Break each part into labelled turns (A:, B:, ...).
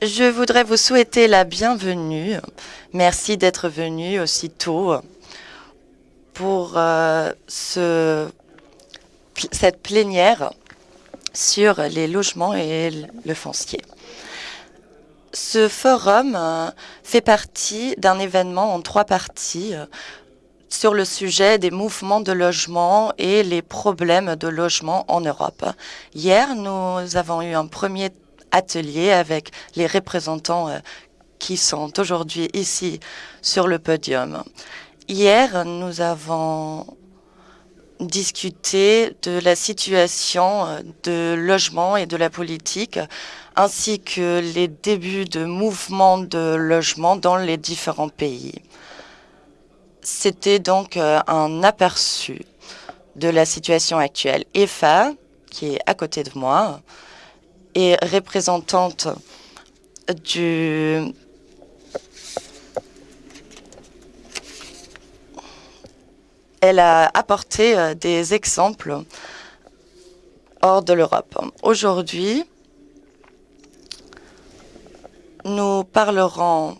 A: Je voudrais vous souhaiter la bienvenue. Merci d'être venu aussi tôt pour euh, ce, cette plénière sur les logements et le foncier. Ce forum euh, fait partie d'un événement en trois parties euh, sur le sujet des mouvements de logement et les problèmes de logement en Europe. Hier, nous avons eu un premier atelier avec les représentants euh, qui sont aujourd'hui ici sur le podium. Hier, nous avons discuté de la situation euh, de logement et de la politique, ainsi que les débuts de mouvements de logement dans les différents pays. C'était donc euh, un aperçu de la situation actuelle. EFA, qui est à côté de moi, est représentante du elle a apporté euh, des exemples hors de l'Europe. Aujourd'hui, nous parlerons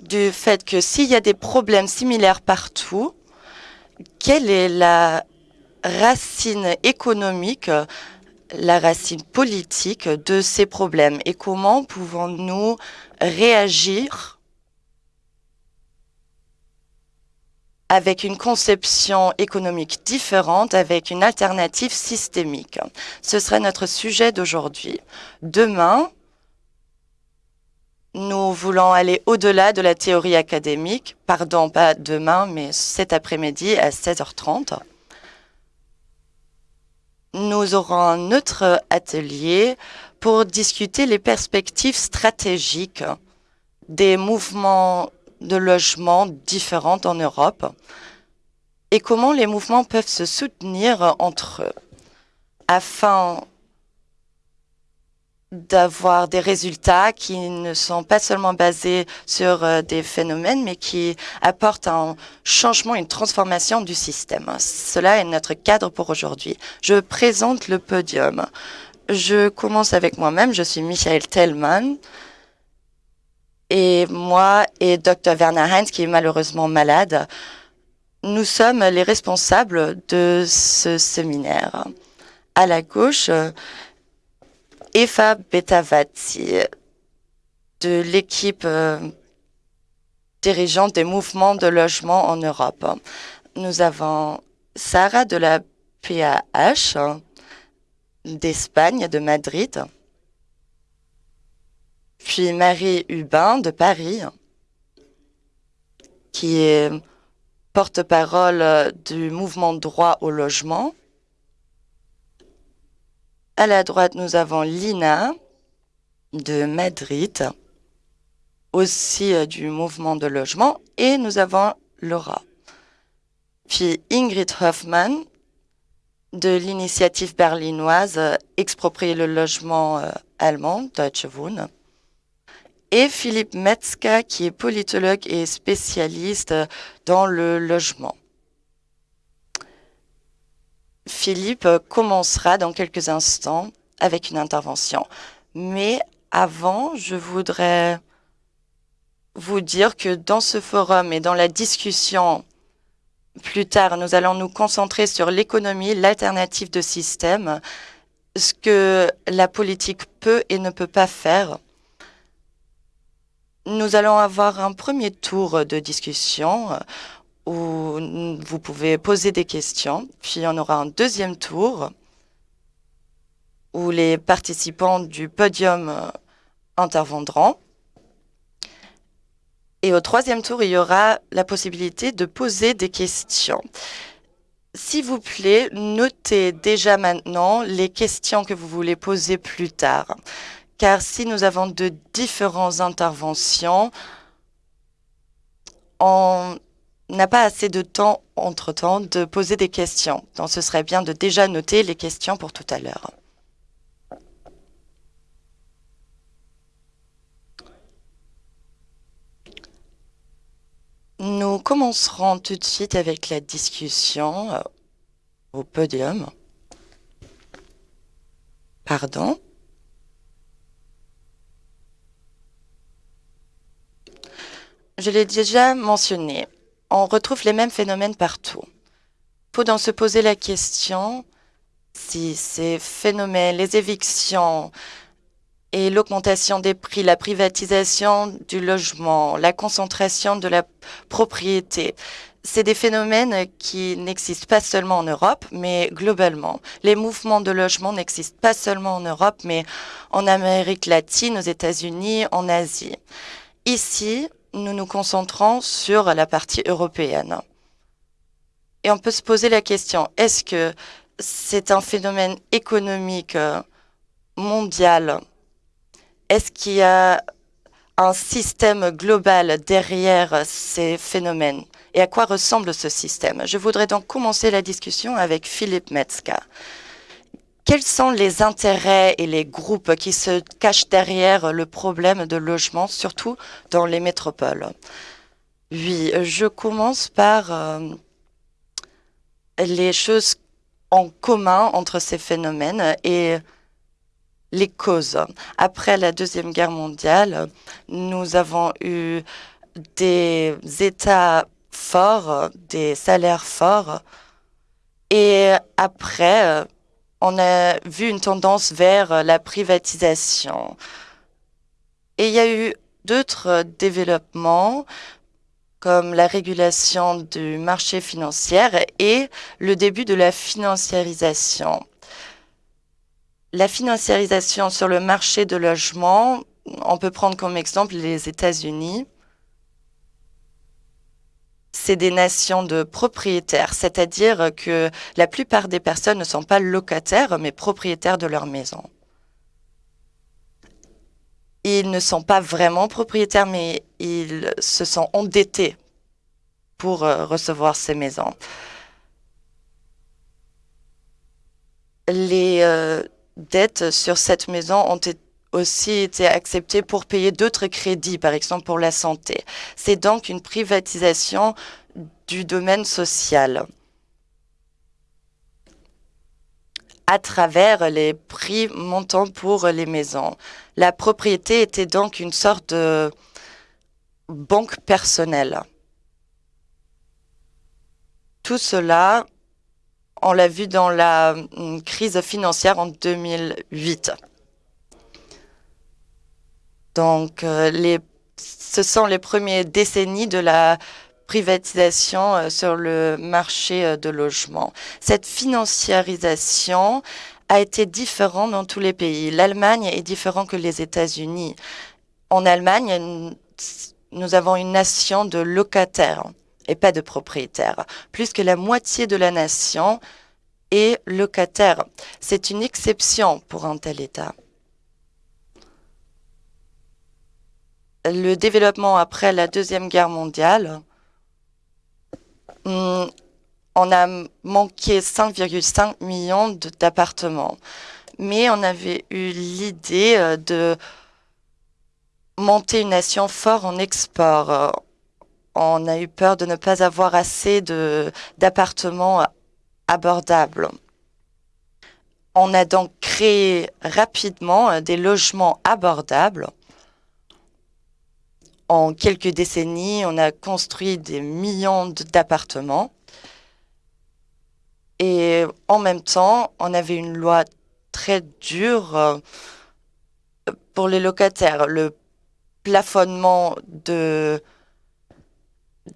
A: du fait que s'il y a des problèmes similaires partout, quelle est la racine économique, la racine politique de ces problèmes et comment pouvons-nous réagir avec une conception économique différente, avec une alternative systémique. Ce serait notre sujet d'aujourd'hui. Demain, nous voulons aller au-delà de la théorie académique. Pardon, pas demain, mais cet après-midi à 16h30. Nous aurons un autre atelier pour discuter les perspectives stratégiques des mouvements de logements différents en Europe et comment les mouvements peuvent se soutenir entre eux afin d'avoir des résultats qui ne sont pas seulement basés sur euh, des phénomènes, mais qui apportent un changement, une transformation du système. Cela est notre cadre pour aujourd'hui. Je présente le podium. Je commence avec moi-même. Je suis Michael Tellman. Et moi et Dr. Werner Heinz, qui est malheureusement malade, nous sommes les responsables de ce séminaire. À la gauche, Eva Betavati, de l'équipe euh, dirigeante des mouvements de logement en Europe. Nous avons Sarah de la PAH d'Espagne, de Madrid puis Marie Hubin de Paris, qui est porte-parole du mouvement droit au logement. À la droite, nous avons Lina de Madrid, aussi euh, du mouvement de logement, et nous avons Laura. Puis Ingrid Hoffmann de l'initiative berlinoise euh, Exproprier le logement euh, allemand, Deutsche Wohnen et Philippe Metzka, qui est politologue et spécialiste dans le logement. Philippe commencera dans quelques instants avec une intervention. Mais avant, je voudrais vous dire que dans ce forum et dans la discussion plus tard, nous allons nous concentrer sur l'économie, l'alternative de système, ce que la politique peut et ne peut pas faire nous allons avoir un premier tour de discussion où vous pouvez poser des questions. Puis on aura un deuxième tour où les participants du podium euh, interviendront. Et au troisième tour, il y aura la possibilité de poser des questions. S'il vous plaît, notez déjà maintenant les questions que vous voulez poser plus tard car si nous avons de différentes interventions, on n'a pas assez de temps entre-temps de poser des questions. Donc ce serait bien de déjà noter les questions pour tout à l'heure. Nous commencerons tout de suite avec la discussion euh, au podium. Pardon Je l'ai déjà mentionné on retrouve les mêmes phénomènes partout. Faut donc se poser la question si ces phénomènes, les évictions et l'augmentation des prix, la privatisation du logement, la concentration de la propriété, c'est des phénomènes qui n'existent pas seulement en Europe, mais globalement. Les mouvements de logement n'existent pas seulement en Europe, mais en Amérique latine, aux États-Unis, en Asie. Ici, nous nous concentrons sur la partie européenne. Et on peut se poser la question, est-ce que c'est un phénomène économique mondial? Est-ce qu'il y a un système global derrière ces phénomènes? Et à quoi ressemble ce système? Je voudrais donc commencer la discussion avec Philippe Metzka. Quels sont les intérêts et les groupes qui se cachent derrière le problème de logement, surtout dans les métropoles? Oui, je commence par euh, les choses en commun entre ces phénomènes et les causes. Après la Deuxième Guerre mondiale, nous avons eu des États forts, des salaires forts. Et après, on a vu une tendance vers la privatisation. Et il y a eu d'autres développements comme la régulation du marché financier et le début de la financiarisation. La financiarisation sur le marché de logement, on peut prendre comme exemple les États-Unis c'est des nations de propriétaires, c'est-à-dire que la plupart des personnes ne sont pas locataires, mais propriétaires de leur maison. Ils ne sont pas vraiment propriétaires, mais ils se sont endettés pour euh, recevoir ces maisons. Les euh, dettes sur cette maison ont été aussi été accepté pour payer d'autres crédits, par exemple pour la santé. C'est donc une privatisation du domaine social à travers les prix montants pour les maisons. La propriété était donc une sorte de banque personnelle. Tout cela, on l'a vu dans la hum, crise financière en 2008. Donc, euh, les, ce sont les premières décennies de la privatisation euh, sur le marché euh, de logement. Cette financiarisation a été différente dans tous les pays. L'Allemagne est différente que les États-Unis. En Allemagne, nous avons une nation de locataires et pas de propriétaires. Plus que la moitié de la nation est locataire. C'est une exception pour un tel État. Le développement après la Deuxième Guerre mondiale, hmm, on a manqué 5,5 millions d'appartements. Mais on avait eu l'idée euh, de monter une nation forte en export. On a eu peur de ne pas avoir assez d'appartements abordables. On a donc créé rapidement euh, des logements abordables en quelques décennies, on a construit des millions d'appartements. Et en même temps, on avait une loi très dure euh, pour les locataires. Le plafonnement de,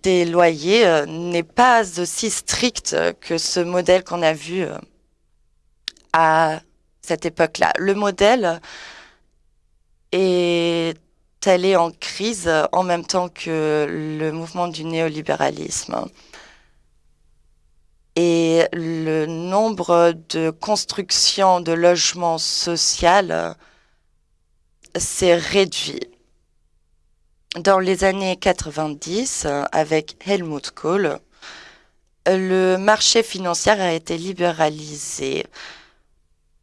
A: des loyers euh, n'est pas aussi strict que ce modèle qu'on a vu euh, à cette époque-là. Le modèle est est en crise en même temps que le mouvement du néolibéralisme. Et le nombre de constructions de logements sociaux s'est réduit. Dans les années 90, avec Helmut Kohl, le marché financier a été libéralisé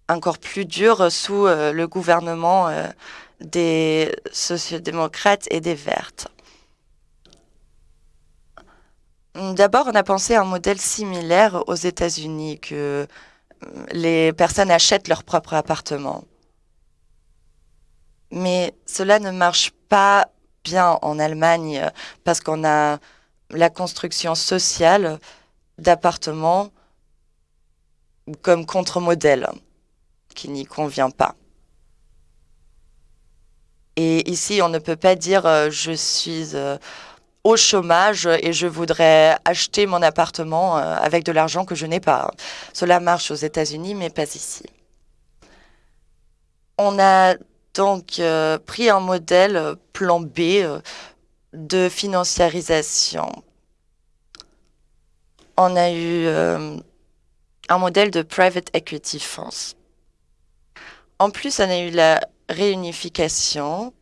A: encore plus dur sous euh, le gouvernement euh, des sociodémocrates et des vertes. D'abord, on a pensé à un modèle similaire aux États-Unis, que euh, les personnes achètent leur propre appartement. Mais cela ne marche pas bien en Allemagne parce qu'on a la construction sociale d'appartements comme contre-modèle qui n'y convient pas. Ici, on ne peut pas dire euh, je suis euh, au chômage et je voudrais acheter mon appartement euh, avec de l'argent que je n'ai pas. Cela marche aux États-Unis, mais pas ici. On a donc pris un modèle plan B de financiarisation. On a eu un modèle de private equity funds. En plus, on a eu la réunification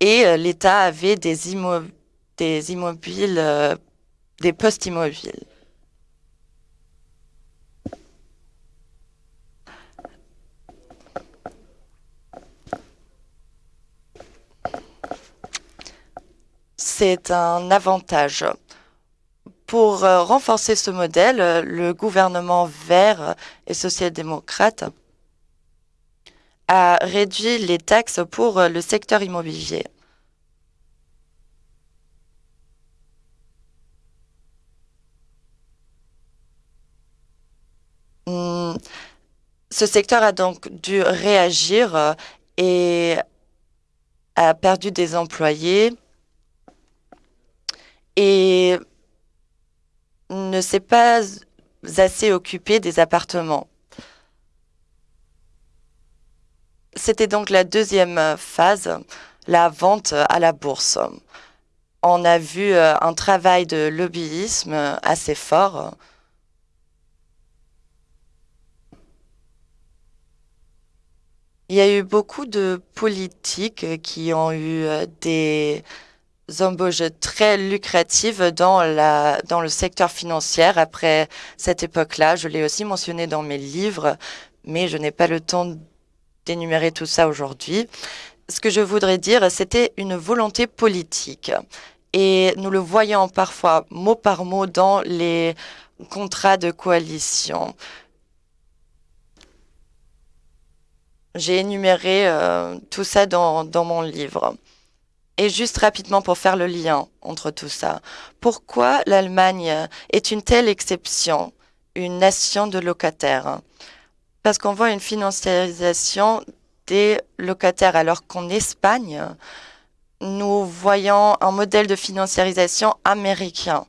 A: et euh, l'État avait des, des immobiles, euh, des postes immobiles. C'est un avantage. Pour euh, renforcer ce modèle, le gouvernement vert et social-démocrate a réduit les taxes pour euh, le secteur immobilier. Hmm. Ce secteur a donc dû réagir euh, et a perdu des employés et ne s'est pas assez occupé des appartements. C'était donc la deuxième phase, la vente à la bourse. On a vu euh, un travail de lobbyisme assez fort. Il y a eu beaucoup de politiques qui ont eu euh, des embauches très lucratives dans le secteur financier après cette époque-là. Je l'ai aussi mentionné dans mes livres, mais je n'ai pas le temps d'énumérer tout ça aujourd'hui. Ce que je voudrais dire, c'était une volonté politique. Et nous le voyons parfois mot par mot dans les contrats de coalition. J'ai énuméré euh, tout ça dans, dans mon livre. Et juste rapidement pour faire le lien entre tout ça. Pourquoi l'Allemagne est une telle exception, une nation de locataires? Parce qu'on voit une financiarisation des locataires, alors qu'en Espagne, nous voyons un modèle de financiarisation américain,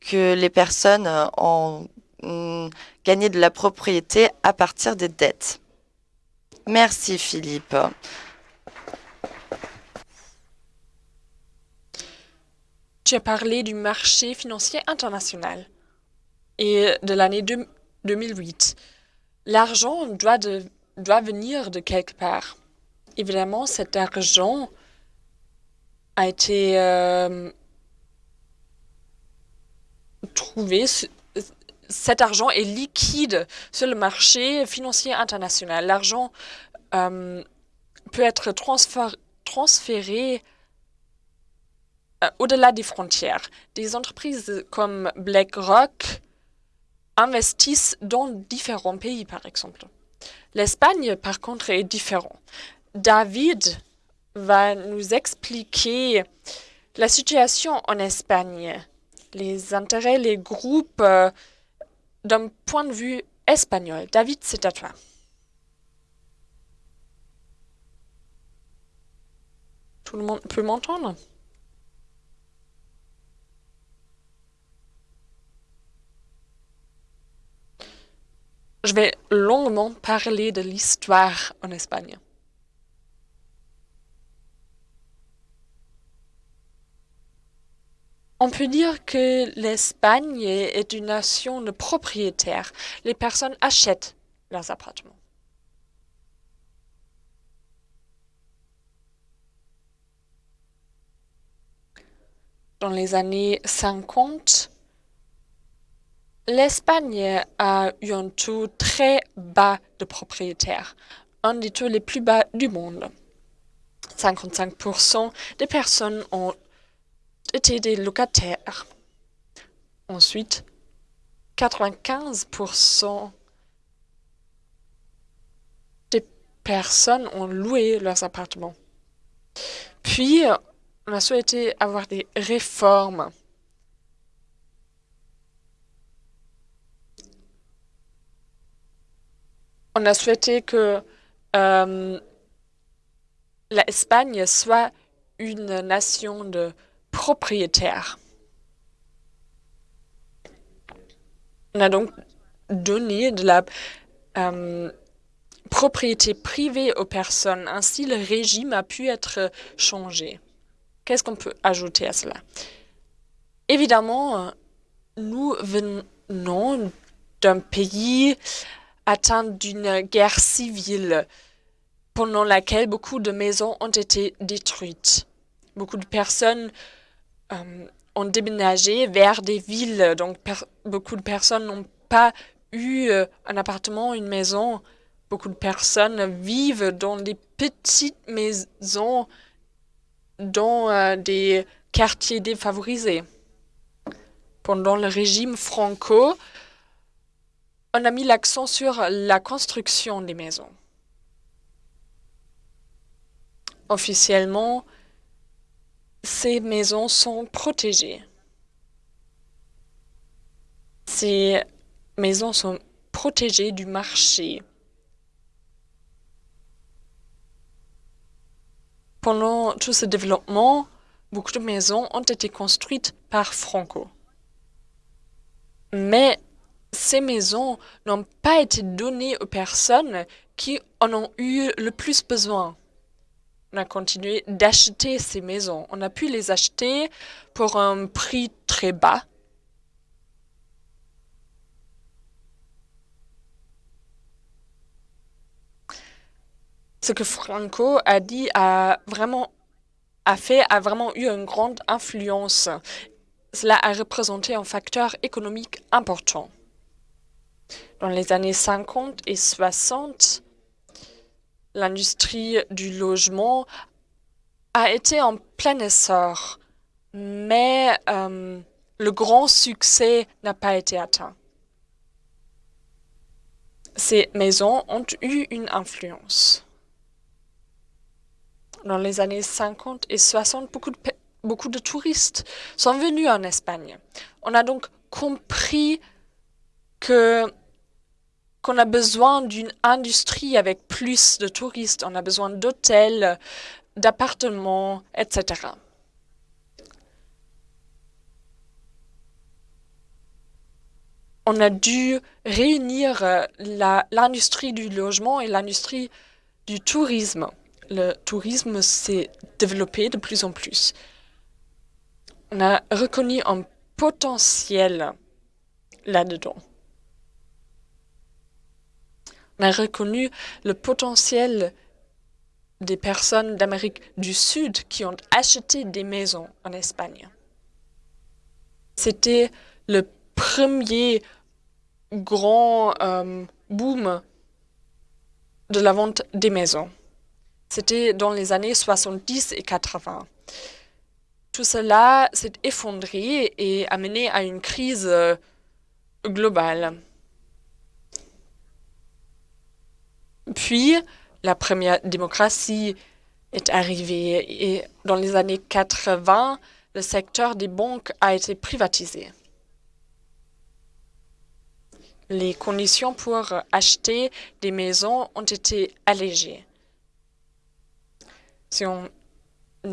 A: que les personnes ont mm, gagné de la propriété à partir des dettes. Merci Philippe.
B: Tu as parlé du marché financier international et de l'année 2008 l'argent doit, venir de quelque part. Évidemment, cet argent a été euh, trouvé. Cet argent est liquide sur le marché financier international. L'argent euh, peut être transféré euh, au-delà des frontières. Des entreprises comme BlackRock investissent dans différents pays, par exemple. L'Espagne, par contre, est différent. David va nous expliquer la situation en Espagne, les intérêts, les groupes euh, d'un point de vue espagnol. David, c'est à toi. Tout le monde peut m'entendre? Je vais longuement parler de l'histoire en Espagne. On peut dire que l'Espagne est une nation de propriétaires. Les personnes achètent leurs appartements. Dans les années 50, L'Espagne a eu un taux très bas de propriétaires, un des taux les plus bas du monde. 55% des personnes ont été des locataires. Ensuite, 95% des personnes ont loué leurs appartements. Puis, on a souhaité avoir des réformes. On a souhaité que euh, l'Espagne soit une nation de propriétaires. On a donc donné de la euh, propriété privée aux personnes. Ainsi, le régime a pu être changé. Qu'est-ce qu'on peut ajouter à cela? Évidemment, nous venons d'un pays atteint d'une guerre civile pendant laquelle beaucoup de maisons ont été détruites. Beaucoup de personnes euh, ont déménagé vers des villes, donc beaucoup de personnes n'ont pas eu euh, un appartement, une maison. Beaucoup de personnes vivent dans des petites maisons dans euh, des quartiers défavorisés. Pendant le régime franco, on a mis l'accent sur la construction des maisons. Officiellement, ces maisons sont protégées. Ces maisons sont protégées du marché. Pendant tout ce développement, beaucoup de maisons ont été construites par Franco. Mais ces maisons n'ont pas été données aux personnes qui en ont eu le plus besoin. On a continué d'acheter ces maisons. On a pu les acheter pour un prix très bas. Ce que Franco a dit a vraiment a fait a vraiment eu une grande influence. Cela a représenté un facteur économique important. Dans les années 50 et 60, l'industrie du logement a été en plein essor, mais euh, le grand succès n'a pas été atteint. Ces maisons ont eu une influence. Dans les années 50 et 60, beaucoup de, beaucoup de touristes sont venus en Espagne. On a donc compris que qu'on a besoin d'une industrie avec plus de touristes, on a besoin d'hôtels, d'appartements, etc. On a dû réunir euh, l'industrie du logement et l'industrie du tourisme. Le tourisme s'est développé de plus en plus. On a reconnu un potentiel là-dedans. On a reconnu le potentiel des personnes d'Amérique du Sud qui ont acheté des maisons en Espagne. C'était le premier grand euh, boom de la vente des maisons. C'était dans les années 70 et 80. Tout cela s'est effondré et a mené à une crise euh, globale. Puis, la première démocratie est arrivée et dans les années 80, le secteur des banques a été privatisé. Les conditions pour acheter des maisons ont été allégées. Si on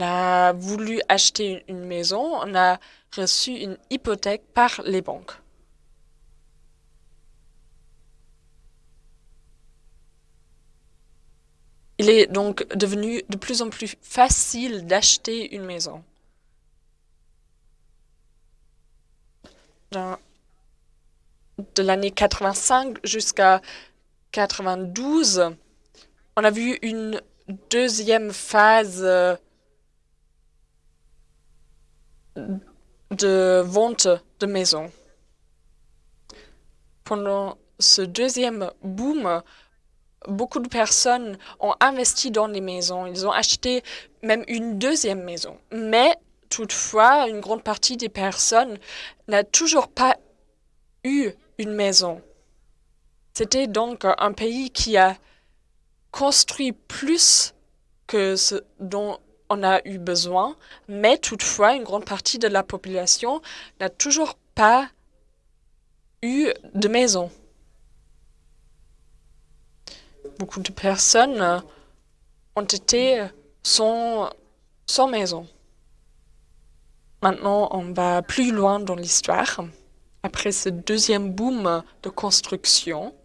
B: a voulu acheter une maison, on a reçu une hypothèque par les banques. Il est donc devenu de plus en plus facile d'acheter une maison. de l'année 85 jusqu'à 92, on a vu une deuxième phase euh, de vente de maisons. Pendant ce deuxième boom, beaucoup de personnes ont investi dans les maisons. Ils ont acheté même une deuxième maison. Mais toutefois, une grande partie des personnes n'a toujours pas eu une maison. C'était donc un pays qui a construit plus que ce dont on a eu besoin, mais toutefois, une grande partie de la population n'a toujours pas eu de maison. Beaucoup de personnes ont été sans, sans maison. Maintenant, on va plus loin dans l'histoire. Après ce deuxième boom de construction,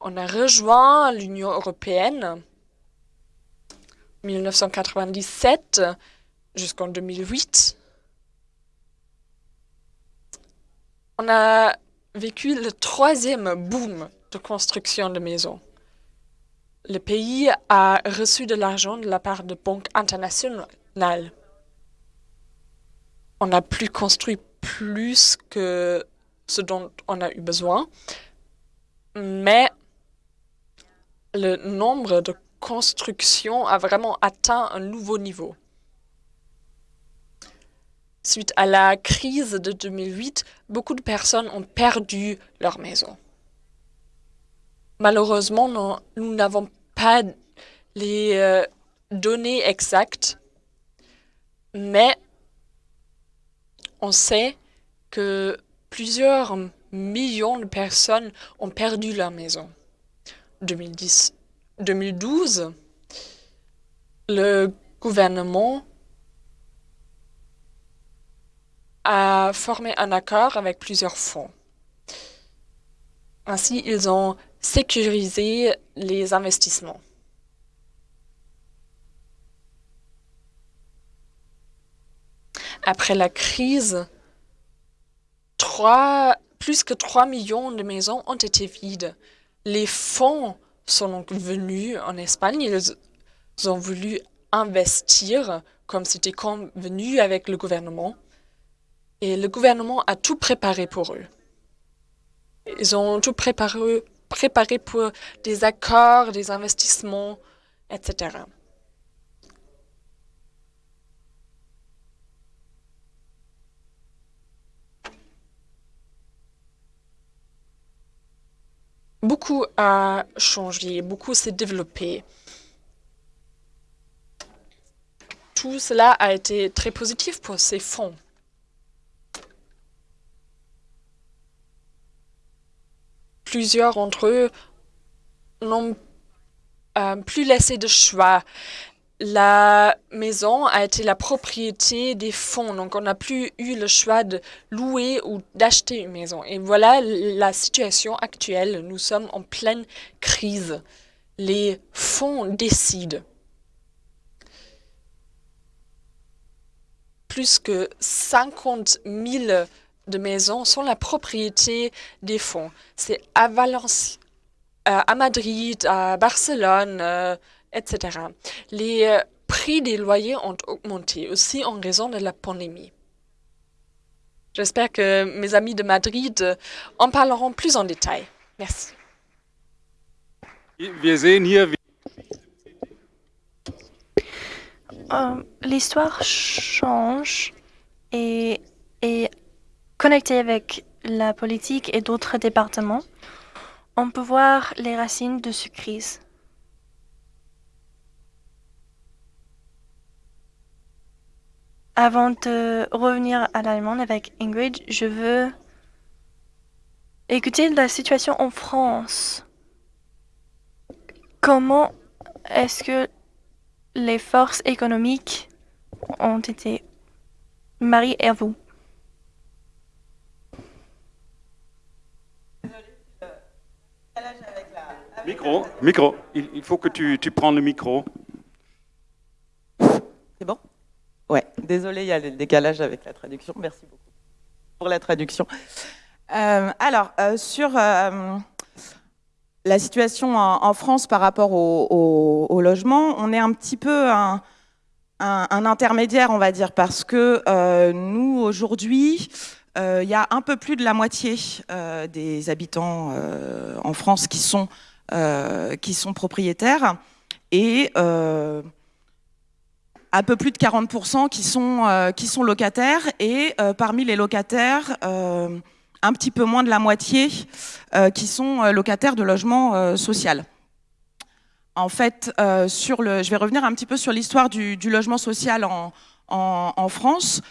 B: on a rejoint l'Union européenne 1997 jusqu'en 2008. On a vécu le troisième boom de construction de maisons. Le pays a reçu de l'argent de la part de banques internationales. On a plus construit plus que ce dont on a eu besoin, mais le nombre de constructions a vraiment atteint un nouveau niveau. Suite à la crise de 2008, beaucoup de personnes ont perdu leur maison. Malheureusement, nous n'avons pas les euh, données exactes, mais on sait que plusieurs millions de personnes ont perdu leur maison. 2010, 2012, le gouvernement a formé un accord avec plusieurs fonds. Ainsi, ils ont sécurisé les investissements. Après la crise, plus que 3 millions de maisons ont été vides. Les fonds sont donc venus en Espagne. Ils ont voulu investir comme c'était convenu avec le gouvernement. Et le gouvernement a tout préparé pour eux. Ils ont tout préparé, préparé pour des accords, des investissements, etc. Beaucoup a changé, beaucoup s'est développé. Tout cela a été très positif pour ces fonds. Plusieurs d'entre eux n'ont euh, plus laissé de choix la maison a été la propriété des fonds, donc on n'a plus eu le choix de louer ou d'acheter une maison. Et voilà la situation actuelle. Nous sommes en pleine crise. Les fonds décident. Plus que 50 000 de maisons sont la propriété des fonds. C'est à Valence, euh, à Madrid, à Barcelone, euh, etc. Les euh, prix des loyers ont augmenté aussi en raison de la pandémie. J'espère que mes amis de Madrid en parleront plus en détail. Merci.
C: Euh, l'histoire change et est connectée avec la politique et d'autres départements. On peut voir les racines de cette crise. Avant de revenir à l'Allemagne avec Ingrid, je veux écouter la situation en France. Comment est-ce que les forces économiques ont été mariées à vous?
D: Micro, micro. Il, faut que tu, tu prends le micro.
E: C'est bon? Ouais, désolé, il y a le décalage avec la traduction. Merci beaucoup pour la traduction. Euh, alors, euh, sur euh, la situation en, France par rapport au, logement, on est un petit peu un, intermédiaire, on va dire, parce que nous, aujourd'hui, il y a un peu plus de la moitié des habitants en France qui sont, qui sont propriétaires. Et un peu plus de 40% qui sont, euh, qui sont locataires et euh, parmi les locataires, euh, un petit peu moins de la moitié qui sont locataires de logement social. en fait, sur le, je vais revenir un petit peu sur l'histoire du, logement social en, France.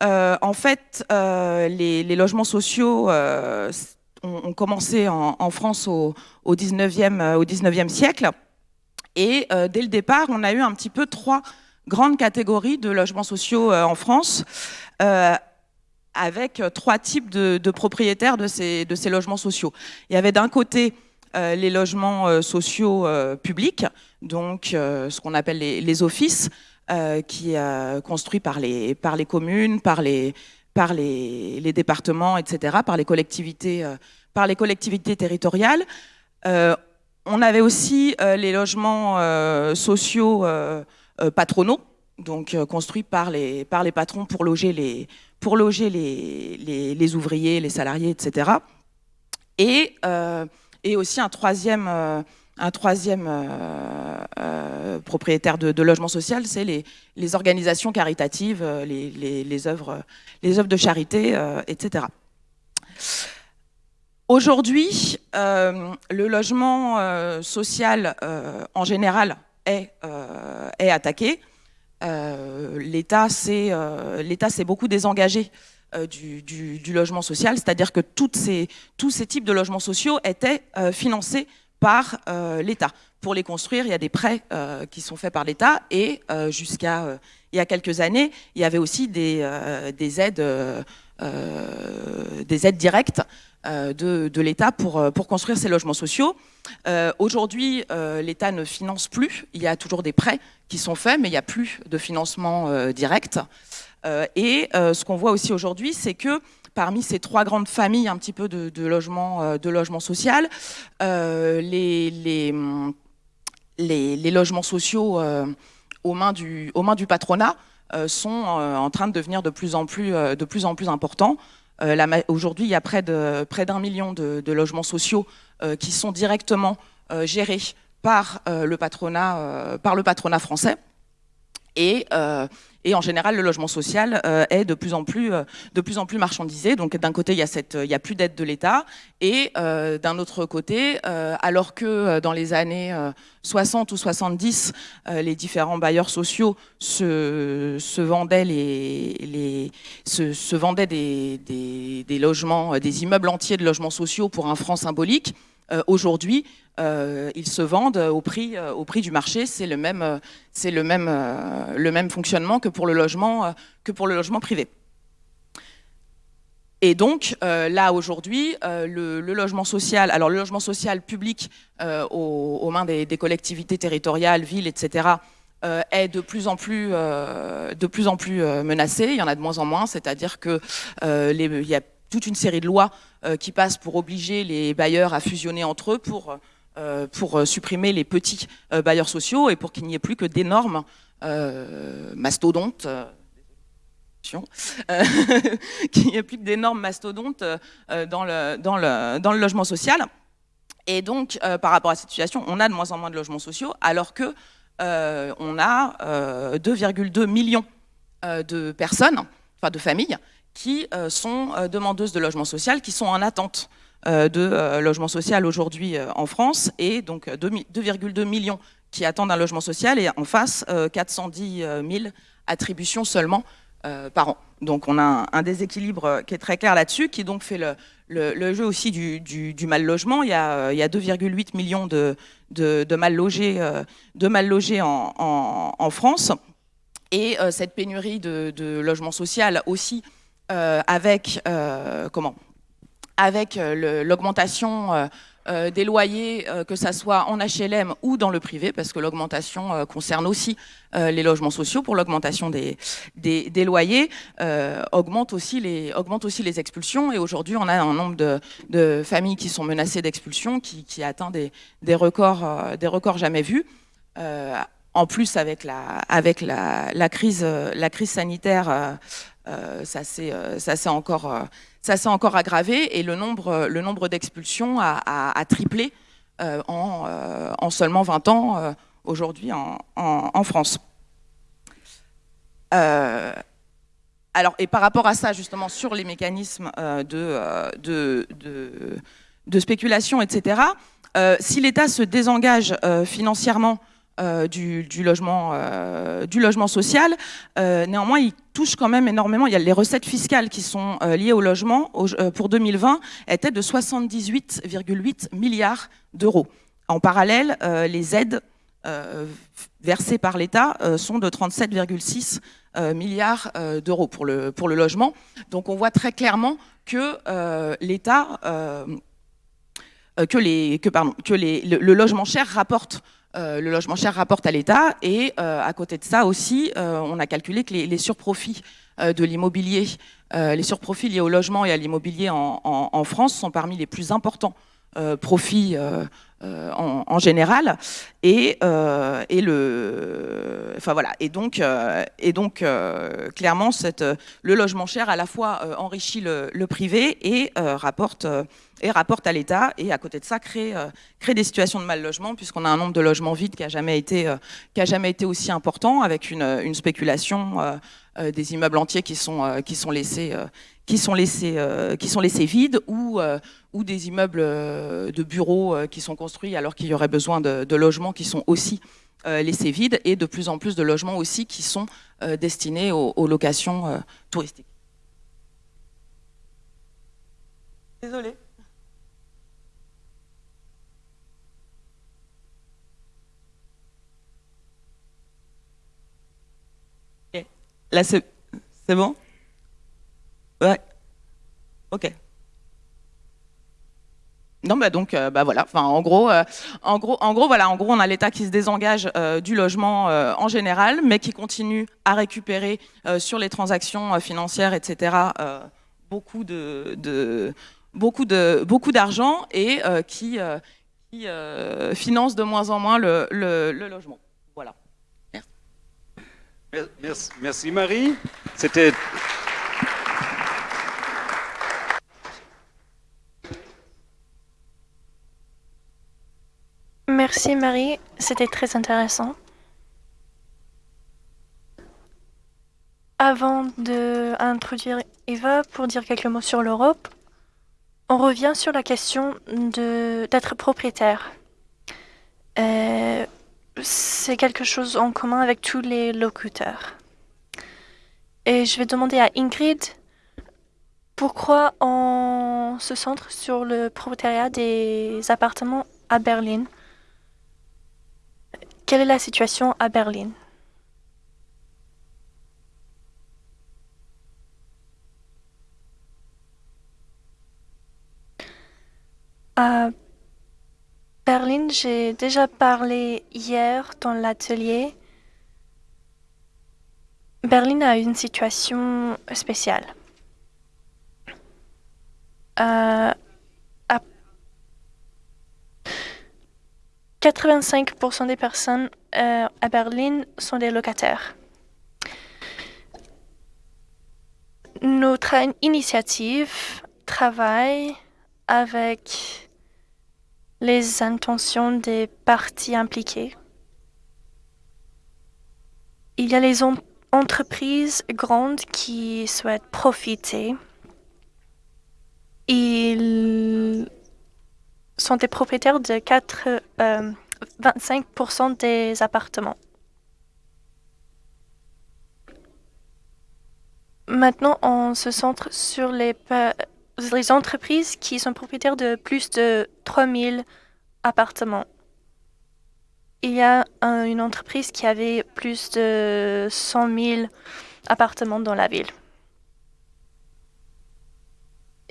E: en fait, les, logements sociaux ont, commencé en, France au, au, 19e, au 19e siècle. Et dès le départ, on a eu un petit peu trois grandes catégories de logements sociaux en France avec euh, trois types de, propriétaires de ces, logements sociaux. Il y avait d'un côté euh, les logements euh, sociaux publics, donc ce qu'on appelle les, offices, qui construits par les, par les communes, par les, par les, départements, etc., par les collectivités, par les collectivités territoriales. on avait aussi les logements sociaux patronaux, donc construits par les, par les patrons pour loger les, pour loger les, les, ouvriers, les salariés, etc. Et, euh, et aussi un troisième, euh, un troisième euh, propriétaire de, logement social, c'est les, organisations caritatives, les, les, œuvres, de charité, etc. Aujourd'hui, le logement social en général est, attaqué. Euh, l'État s'est euh, beaucoup désengagé euh, du, logement social, c'est-à-dire que tous ces types de logements sociaux étaient financés par l'État. Pour les construire, il y a des prêts qui sont faits par l'État et jusqu'à il y a quelques années, il y avait aussi des, des aides, des aides directes euh, de, l'État pour, euh, pour construire ces logements sociaux. Euh, aujourd'hui, l'État ne finance plus. Il y a toujours des prêts qui sont faits, mais il n'y a plus de financement direct. et ce qu'on voit aussi aujourd'hui, c'est que parmi ces trois grandes familles un petit peu de, de logement social, les, les, logements sociaux aux, mains du, aux mains du patronat sont en train de devenir de plus en plus, de importants. Euh, aujourd'hui, il y a près d'un million de, logements sociaux euh, qui sont directement euh, gérés par, le patronat, par le patronat français. Et, et, en général, le logement social est de plus en plus, de plus, en plus marchandisé. Donc d'un côté, il y a, plus d'aide de l'État. Et d'un autre côté, alors que dans les années 60 ou 70, les différents bailleurs sociaux se, vendaient, les, des, logements, des immeubles entiers de logements sociaux pour un franc symbolique, aujourd'hui, euh, ils se vendent au prix, euh, au prix du marché. C'est le même, euh, fonctionnement que pour le logement, privé. Et donc là aujourd'hui, le, logement social, alors le logement social public aux, mains des, collectivités territoriales, villes, etc. est de plus en plus, menacé. Il y en a de moins en moins, c'est-à-dire que il y a toute une série de lois qui passent pour obliger les bailleurs à fusionner entre eux pour euh, euh, supprimer les petits euh, bailleurs sociaux et pour qu'il n'y ait plus que d'énormes mastodontes qu'il n'y ait plus que d'énormes mastodontes dans, le, logement social. Et donc, par rapport à cette situation, on a de moins en moins de logements sociaux, alors que on a 2,2 millions de personnes, enfin de familles, qui sont demandeuses de logement social, qui sont en attente euh, de euh, logement social aujourd'hui euh, en France et donc 2,2 millions qui attendent un logement social et en face 410 000 attributions seulement par an. Donc on a un, déséquilibre qui est très clair là-dessus, qui donc fait le, jeu aussi du, mal logement. Il y a, 2,8 millions de, de, mal logés, de mal logés en, France. Et cette pénurie de, de logement social aussi avec comment avec euh, l'augmentation euh, euh, des loyers, que ce soit en HLM ou dans le privé, parce que l'augmentation concerne aussi les logements sociaux pour l'augmentation des, des, loyers, augmente, aussi les, augmente aussi les expulsions. Et aujourd'hui, on a un nombre de, familles qui sont menacées d'expulsion qui, qui, atteint des, des, records, des records jamais vus. en plus, avec la, avec la, la crise, la crise sanitaire, ça s'est encore ça s'est encore aggravé et le nombre, d'expulsions a, triplé euh, euh, en, seulement 20 ans euh, aujourd'hui en, France. alors, et par rapport à ça, justement, sur les mécanismes de, spéculation, etc., Euh, si l'État se désengage euh, financièrement euh, logement, euh, du logement social. Euh, néanmoins, il touche quand même énormément. Il y a les recettes fiscales qui sont euh, liées au logement euh, pour 2020 étaient de 78,8 milliards d'euros. En parallèle, euh, les aides euh, versées par l'État euh, sont de 37,6 euh, milliards euh, d'euros pour le, pour le logement. Donc on voit très clairement que euh, l'État, euh, euh, que, les, que, les, le, le logement cher rapporte euh, le logement cher rapporte à l'État et euh, à côté de ça aussi, euh, on a calculé que les, surprofits de l'immobilier, les surprofits liés au logement et à l'immobilier en, France sont parmi les plus importants profits euh, euh, en, général. Et, euh, et le, enfin voilà. Et donc, euh, et donc euh, clairement, euh, le logement cher à la fois euh, enrichit le, privé et euh, rapporte euh, et rapporte à l'État et à côté de ça crée euh, crée des situations de mal logement puisqu'on a un nombre de logements vides qui a jamais été euh, jamais été aussi important avec une, spéculation euh, euh, des immeubles entiers qui sont euh, qui sont laissés euh, qui sont laissés euh, qui sont laissés vides ou euh, ou des immeubles euh, de bureaux qui sont construits alors qu'il y aurait besoin de, de logements qui sont aussi laissés vides et de plus en plus de logements aussi qui sont destinés aux, aux locations touristiques. Désolée. Là, c'est c'est bon? Ouais. Ok. Non, bah donc, euh, bah voilà. Enfin, en gros, euh, en gros, en gros, voilà. En gros, on a l'État qui se désengage euh, du logement euh, en général, mais qui continue à récupérer sur les transactions financières, etc. beaucoup de, de- beaucoup de beaucoup d'argent et qui finance de moins en moins le, le- le logement. Voilà.
D: Mer- Merci, merci Marie. C'était
C: Merci Marie, c'était très intéressant. Avant d'introduire Eva pour dire quelques mots sur l'Europe, on revient sur la question d'être propriétaire. Euh, C'est quelque chose en commun avec tous les locuteurs. Et je vais demander à Ingrid pourquoi on se centre sur le propriétariat des appartements à Berlin? Quelle est la situation à Berlin? À Berlin, j'ai déjà parlé hier dans l'atelier. Berlin a une situation spéciale. Euh, 85% des personnes euh, à Berlin sont des locataires. Notre in- initiative travaille avec les intentions des parties impliquées. Il y a les en- entreprises grandes qui souhaitent profiter. Sont des propriétaires de 4, euh, 25% des appartements. Maintenant, on se centre sur les, entreprises qui sont propriétaires de plus de 3000 appartements. Il y a un- une entreprise qui avait plus de 100 000 appartements dans la ville.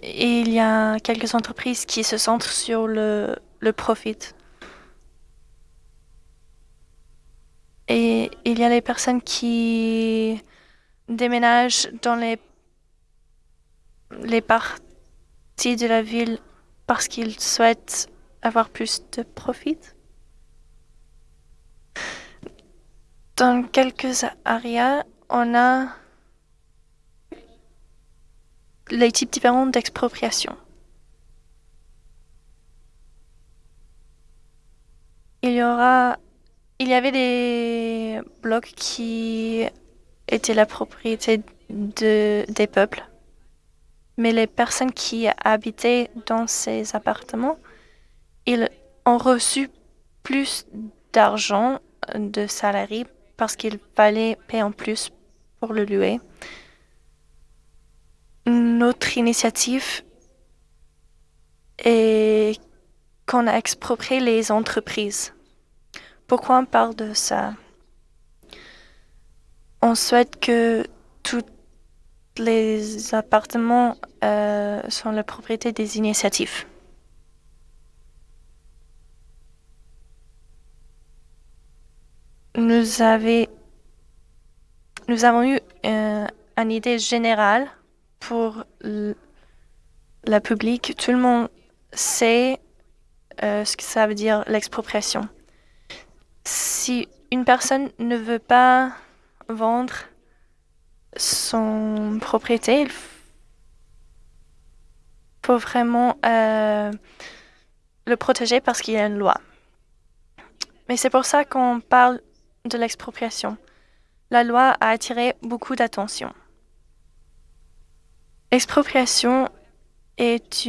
C: Il y a quelques entreprises qui se centrent sur le, le profit. Et il y a les personnes qui déménagent dans les, les parties de la ville parce qu'ils souhaitent avoir plus de profit. Dans quelques areas, on a les types différents d'expropriation. Il y aura, il y avait des blocs qui étaient la propriété de, des peuples, mais les personnes qui habitaient dans ces appartements, ils ont reçu plus d'argent de salariés parce qu'il fallait payer en plus pour le louer. Notre initiative est qu'on a exproprié les entreprises. Pourquoi on parle de ça? On souhaite que tous les appartements euh, sont la propriété des initiatives. Nous, avons eu euh, une idée générale pour la public. Tout le monde sait euh, ce que ça veut dire l'expropriation. Si une personne ne veut pas vendre son propriété, il faut vraiment euh, le protéger parce qu'il y a une loi. Mais c'est pour ça qu'on parle de l'expropriation. La loi a attiré beaucoup d'attention. L'expropriation est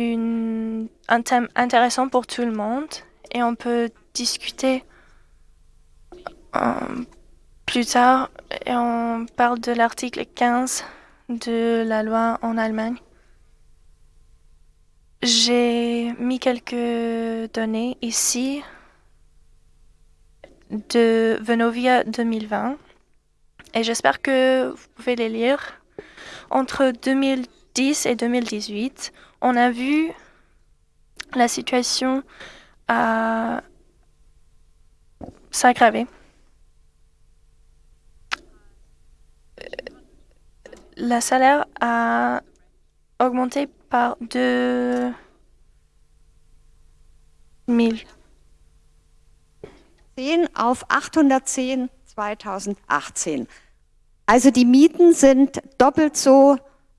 C: un thème intéressant pour tout le monde et on peut discuter euh, plus tard et on parle de l'article 15 de la loi en Allemagne. J'ai mis quelques données ici de Venovia 2020 et j'espère que vous pouvez les lire. Entre 2010 et 2018, on a vu la situation à s'aggraver. Le salaire a augmenté par 2 000.
F: 10 auf 810 2018. Also die Mieten sind doppelt so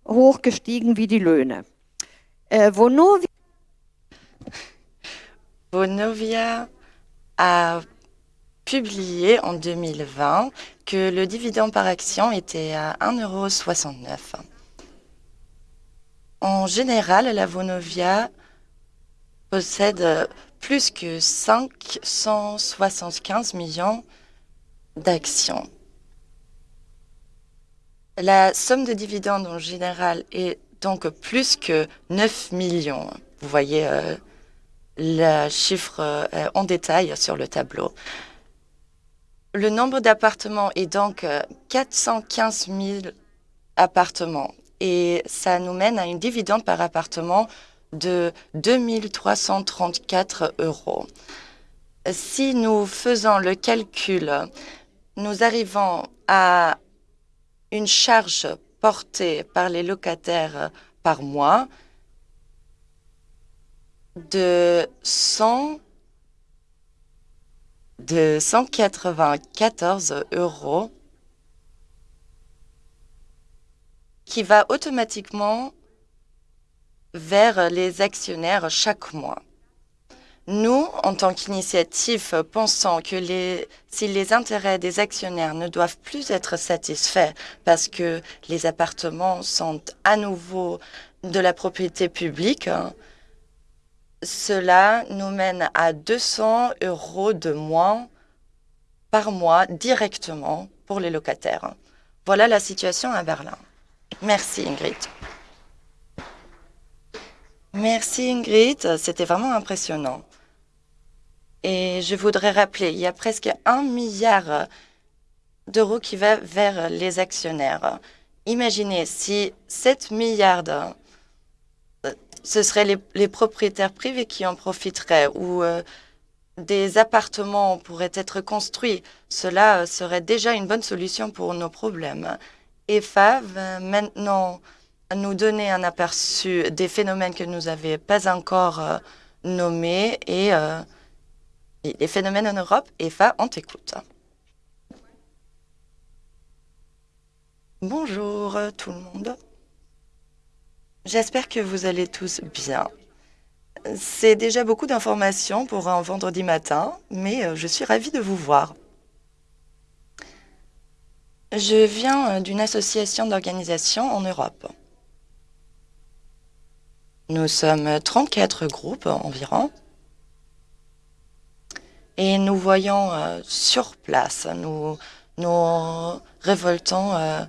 F: hoch gestiegen wie die Löhne. Äh, Vonovia
A: Vonovia a publié en 2020 que le dividende par action était à 1,69 €. En général, la Vonovia possède plus que 575 millions d'actions. La somme de dividendes en général est donc plus que 9 millions. Vous voyez euh, le chiffre euh, en détail sur le tableau. Le nombre d'appartements est donc euh, 415 000 appartements et ça nous mène à une dividende par appartement de 2334 euros. Si nous faisons le calcul, nous arrivons à une charge portée par les locataires par mois de 100 de 194 euros qui va automatiquement vers les actionnaires chaque mois. Nous, en tant qu'initiative, pensons que si les intérêts des actionnaires ne doivent plus être satisfaits parce que les appartements sont à nouveau de la propriété publique, cela nous mène à 200 euros de moins par mois directement pour les locataires. Voilà la situation à Berlin. Merci Ingrid. Merci Ingrid, c'était vraiment impressionnant. Et je voudrais rappeler, il y a presque un milliard d'euros qui va vers les actionnaires. Imaginez si 7 milliards, ce seraient les, propriétaires privés qui en profiteraient ou euh, des appartements pourraient être construits. Cela serait déjà une bonne solution pour nos problèmes. EFA va maintenant nous donner un aperçu des phénomènes que nous n'avions pas encore euh, nommés et, euh, les phénomènes en Europe. EFA, on t'écoute. Bonjour euh, tout le monde. J'espère que vous allez tous bien. C'est déjà beaucoup d'informations pour un vendredi matin, mais euh, je suis ravie de vous voir. Je viens euh, d'une association d'organisations en Europe. Nous sommes 34 groupes environ. Et nous voyons euh, sur place, nous nous révoltons euh,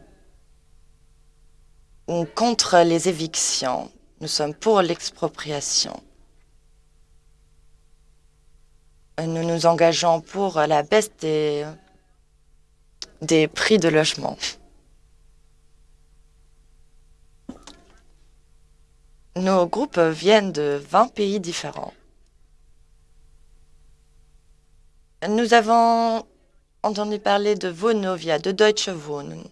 A: contre les évictions. Nous sommes pour l'expropriation. Nous nous engageons pour la baisse des, des prix de logement. Nos groupes viennent de 20 pays différents. Nous avons entendu parler de Vonovia, de Deutsche Wohnen.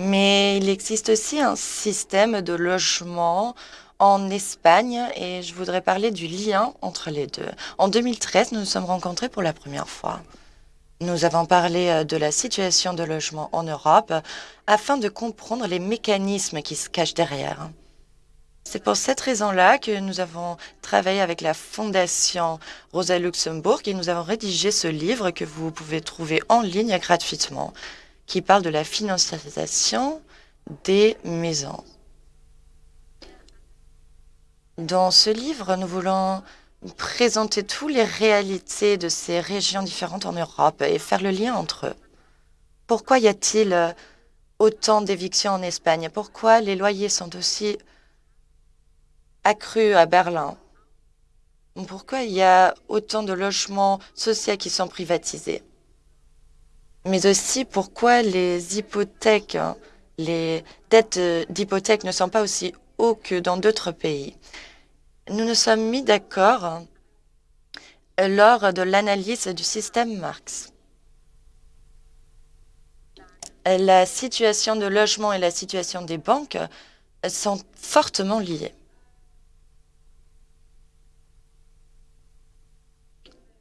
A: Mais il existe aussi un système de logement en Espagne et je voudrais parler du lien entre les deux. En 2013, nous nous sommes rencontrés pour la première fois. Nous avons parlé euh, de la situation de logement en Europe afin de comprendre les mécanismes qui se cachent derrière. C'est pour cette raison-là que nous avons travaillé avec la Fondation Rosa Luxembourg et nous avons rédigé ce livre que vous pouvez trouver en ligne gratuitement, qui parle de la financiarisation des maisons. Dans ce livre, nous voulons présenter toutes les réalités de ces régions différentes en Europe et faire le lien entre eux. Pourquoi y a-t-il autant d'évictions en Espagne? Pourquoi les loyers sont aussi accrus à Berlin Pourquoi il y a autant de logements sociaux qui sont privatisés? Mais aussi pourquoi les hypothèques, les dettes d'hypothèques ne sont pas aussi hauts que dans d'autres pays? Nous nous sommes mis d'accord lors de l'analyse du système Marx. La situation de logement et la situation des banques sont fortement liées.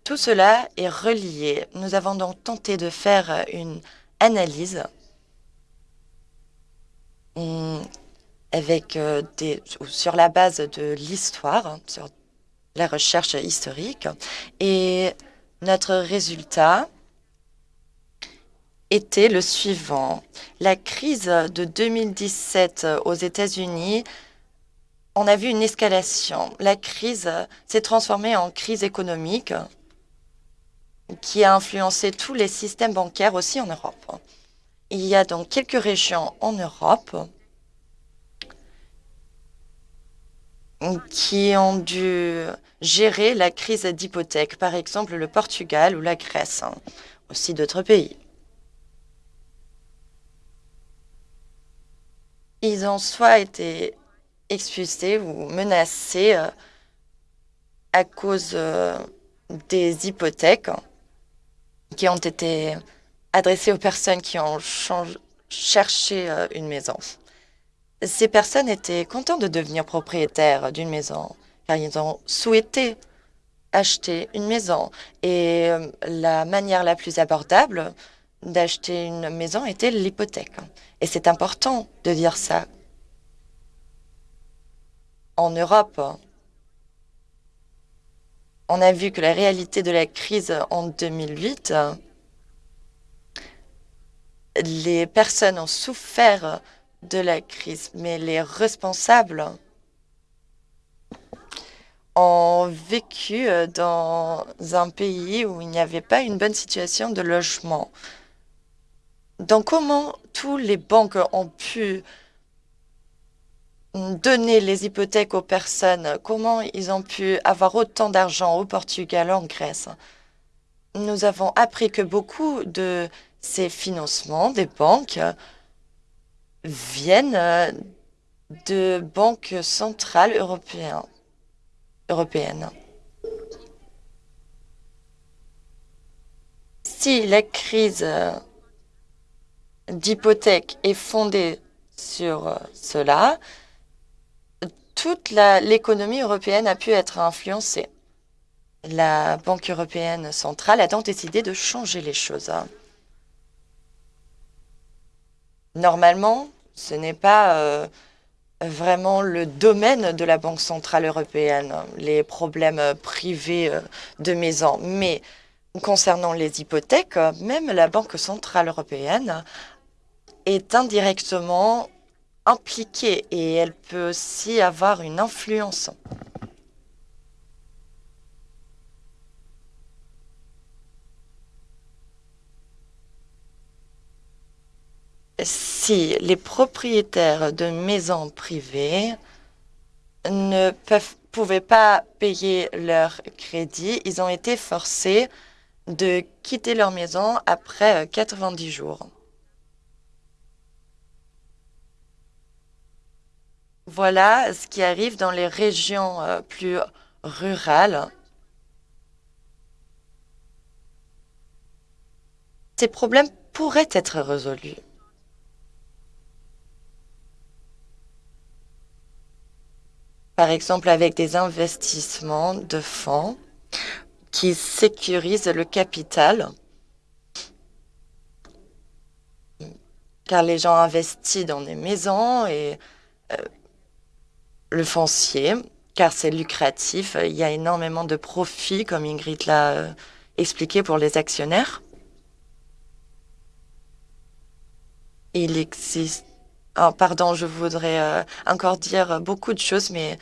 A: Tout cela est relié. Nous avons donc tenté de faire une analyse avec euh, sur la base de l'histoire, sur la recherche historique. Et notre résultat était le suivant. La crise de 2017 aux États-Unis, on a vu une escalation. La crise s'est transformée en crise économique qui a influencé tous les systèmes bancaires aussi en Europe. Il y a donc quelques régions en Europe qui ont dû gérer la crise d'hypothèque, par exemple le Portugal ou la Grèce, hein, aussi d'autres pays. Ils ont soit été expulsés ou menacés euh, à cause euh, des hypothèques qui ont été adressées aux personnes qui ont cherché euh, une maison. Ces personnes étaient contentes de devenir propriétaires d'une maison, car ils ont souhaité acheter une maison. Et euh, la manière la plus abordable d'acheter une maison était l'hypothèque. Et c'est important de dire ça. En Europe, on a vu que la réalité de la crise en 2008, les personnes ont souffert de la crise, mais les responsables ont vécu dans un pays où il n'y avait pas une bonne situation de logement. Donc comment tous les banques ont pu donner les hypothèques aux personnes, comment ils ont pu avoir autant d'argent au Portugal, en Grèce? Nous avons appris que beaucoup de ces financements des banques viennent de banques centrales européennes. Si la crise d'hypothèque est fondée sur cela, toute l'économie européenne a pu être influencée. La Banque européenne centrale a donc décidé de changer les choses. Normalement, ce n'est pas euh, vraiment le domaine de la Banque Centrale Européenne, les problèmes privés euh, de maisons. Mais concernant les hypothèques, même la Banque Centrale Européenne est indirectement impliquée et elle peut aussi avoir une influence. Si les propriétaires de maisons privées ne peuvent, pouvaient pas payer leur crédit, ils ont été forcés de quitter leur maison après euh, 90 jours. Voilà ce qui arrive dans les régions euh, plus rurales. Ces problèmes pourraient être résolus. Par exemple, avec des investissements de fonds qui sécurisent le capital, car les gens investissent dans des maisons et euh, le foncier, car c'est lucratif. Il y a énormément de profits, comme Ingrid l'a euh, expliqué pour les actionnaires. Il existe... Oh, pardon, je voudrais euh, encore dire beaucoup de choses, mais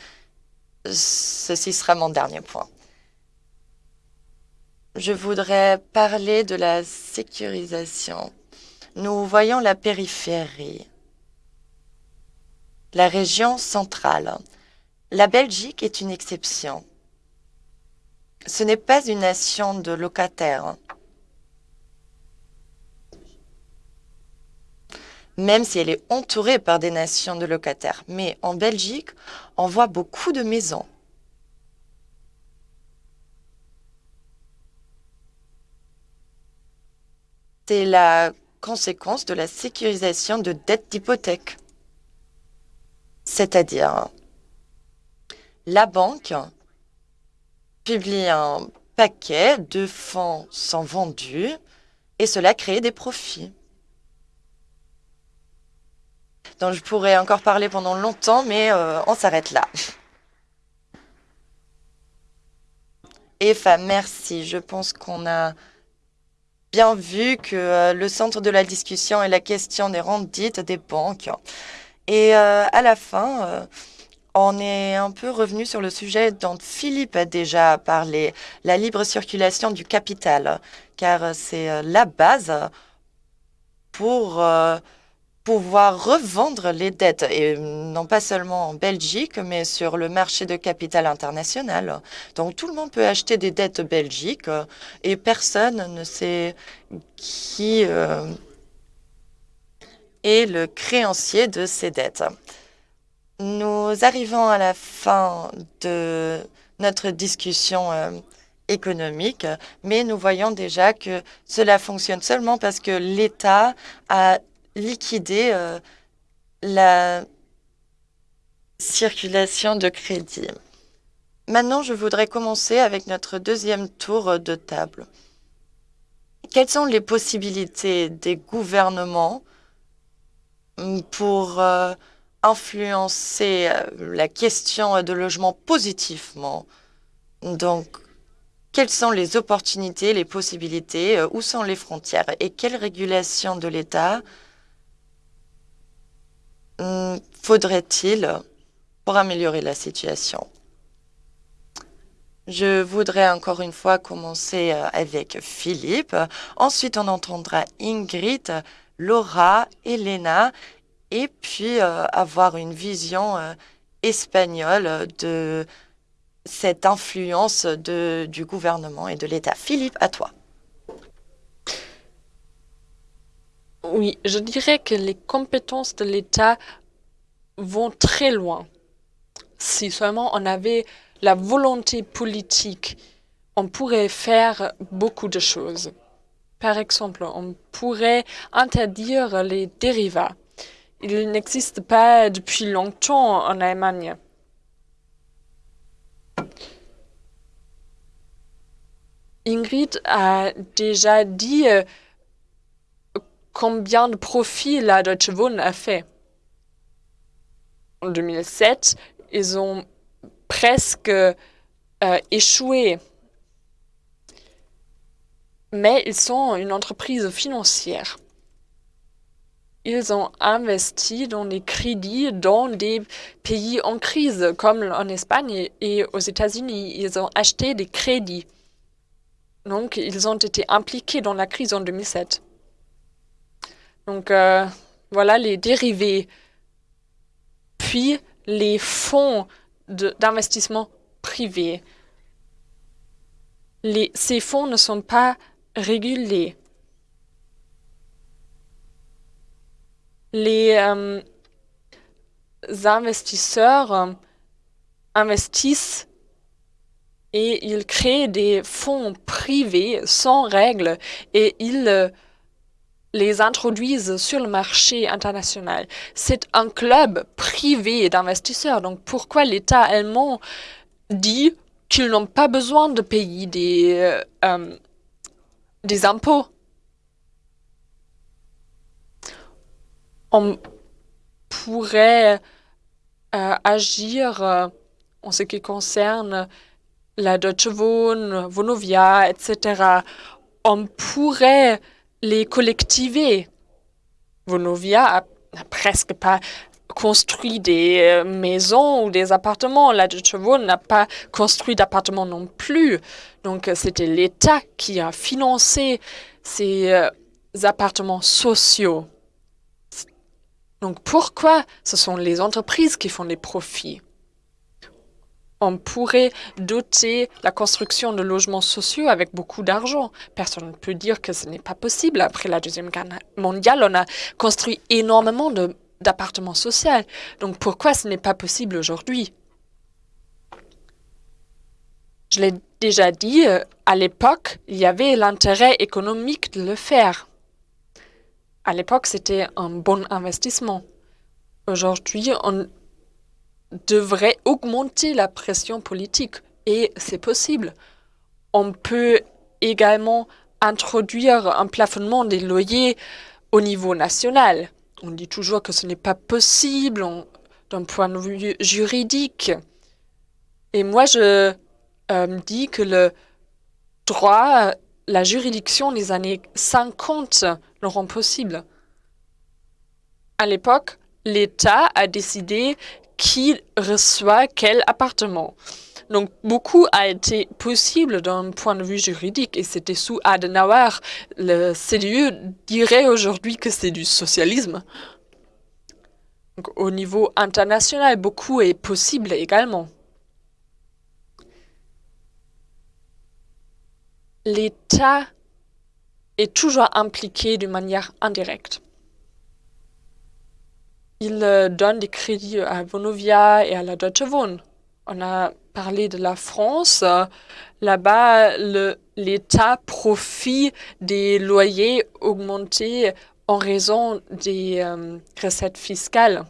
A: ceci sera mon dernier point. Je voudrais parler de la sécurisation. Nous voyons la périphérie la région centrale. La Belgique est une exception. Ce n'est pas une nation de locataires. Même si elle est entourée par des nations de locataires. Mais en Belgique, on voit beaucoup de maisons. C'est la conséquence de la sécurisation de dettes d'hypothèque. C'est-à-dire, la banque publie un paquet de fonds sans vendus et cela crée des profits. Donc je pourrais encore parler pendant longtemps, mais euh, on s'arrête là. Eva, merci. Je pense qu'on a bien vu que euh, le centre de la discussion est la question des rendites des banques. Et euh, à la fin, euh, on est un peu revenu sur le sujet dont Philippe a déjà parlé, la libre circulation du capital, car c'est euh, la base pour pouvoir revendre les dettes, et non pas seulement en Belgique, mais sur le marché de capital international. Donc tout le monde peut acheter des dettes belgiques et personne ne sait qui et le créancier de ces dettes. Nous arrivons à la fin de notre discussion euh, économique, mais nous voyons déjà que cela fonctionne seulement parce que l'État a liquidé euh, la circulation de crédit. Maintenant, je voudrais commencer avec notre deuxième tour de table. Quelles sont les possibilités des gouvernements pour euh, influencer euh, la question de logement positivement. Donc, quelles sont les opportunités, les possibilités, euh, où sont les frontières et quelle régulation de l'État hmm, faudrait-il pour améliorer la situation? Je voudrais encore une fois commencer avec Philippe. Ensuite, on entendra Ingrid, Laura, Elena, et puis euh, avoir une vision euh, espagnole de cette influence de, du gouvernement et de l'État. Philippe, à toi.
B: Oui, je dirais que les compétences de l'État vont très loin. Si seulement on avait la volonté politique, on pourrait faire beaucoup de choses. Par exemple, on pourrait interdire les dérivats. Il n'existe pas depuis longtemps en Allemagne. Ingrid a déjà dit euh, combien de profits la Deutsche Wohnen a fait. En 2007, ils ont presque euh, échoué mais ils sont une entreprise financière. Ils ont investi dans des crédits dans des pays en crise, comme en Espagne et aux États-Unis. Ils ont acheté des crédits. Donc, ils ont été impliqués dans la crise en 2007. Donc, euh, Voilà les dérivés. Puis les fonds d'investissement privés. Ces fonds ne sont pas Les euh, investisseurs euh, investissent et ils créent des fonds privés sans règles et ils euh, les introduisent sur le marché international. C'est un club privé d'investisseurs. Donc pourquoi l'État allemand dit qu'ils n'ont pas besoin de payer des, des impôts On pourrait euh, agir euh, en ce qui concerne la Deutsche Wohn, Vonovia, etc. On pourrait les collectiver. Vonovia n'a presque pas construit des euh, maisons ou des appartements. La Deutsche Wohn n'a pas construit d'appartements non plus. Donc, c'était l'État qui a financé ces appartements sociaux. Donc pourquoi ce sont les entreprises qui font des profits? On pourrait doter la construction de logements sociaux avec beaucoup d'argent. Personne ne peut dire que ce n'est pas possible. Après la Deuxième Guerre mondiale, on a construit énormément d'appartements sociaux. Donc pourquoi ce n'est pas possible aujourd'hui? Je l'ai déjà dit, euh, à l'époque, il y avait l'intérêt économique de le faire. À l'époque, c'était un bon investissement. Aujourd'hui, on devrait augmenter la pression politique et c'est possible. On peut également introduire un plafonnement des loyers au niveau national. On dit toujours que ce n'est pas possible d'un point de vue juridique. Et moi, je euh, dis que le droit la juridiction des années 50 le rend possible. À l'époque, l'État a décidé qui reçoit quel appartement? Donc, beaucoup a été possible d'un point de vue juridique et c'était sous Adenauer. Le CDU dirait aujourd'hui que c'est du socialisme. Donc, au niveau international, beaucoup est possible également. l'État est toujours impliqué de manière indirecte. Il euh, donne des crédits à Vonovia et à la Deutsche Wohn. On a parlé de la France. Là-bas, l'État profite des loyers augmentés en raison des euh, recettes fiscales.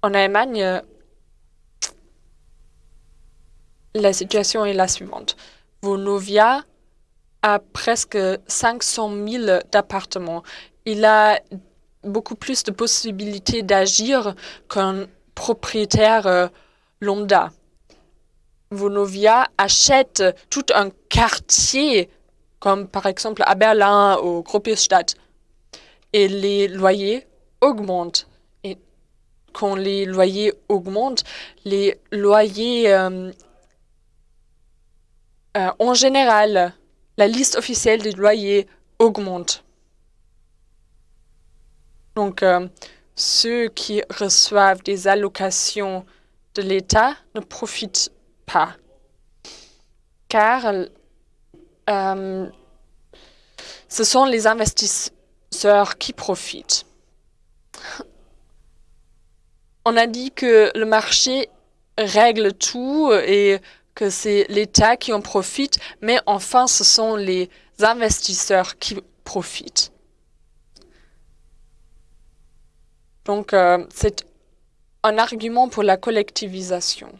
B: En Allemagne, la situation est la suivante. Vonovia a presque 500 000 d'appartements. Il a beaucoup plus de possibilités d'agir qu'un propriétaire euh, lambda. Vonovia achète tout un quartier, comme par exemple à Berlin ou Gropiusstadt, et les loyers augmentent. Et quand les loyers augmentent, les loyers euh, euh, en général, la liste officielle des loyers augmente. Donc, ceux qui reçoivent des allocations de l'État ne profitent pas, car euh, ce sont les investisseurs qui profitent. On a dit que le marché règle tout et que c'est l'État qui en profite, mais enfin, ce sont les investisseurs qui profitent. Donc, euh, c'est un argument pour la collectivisation.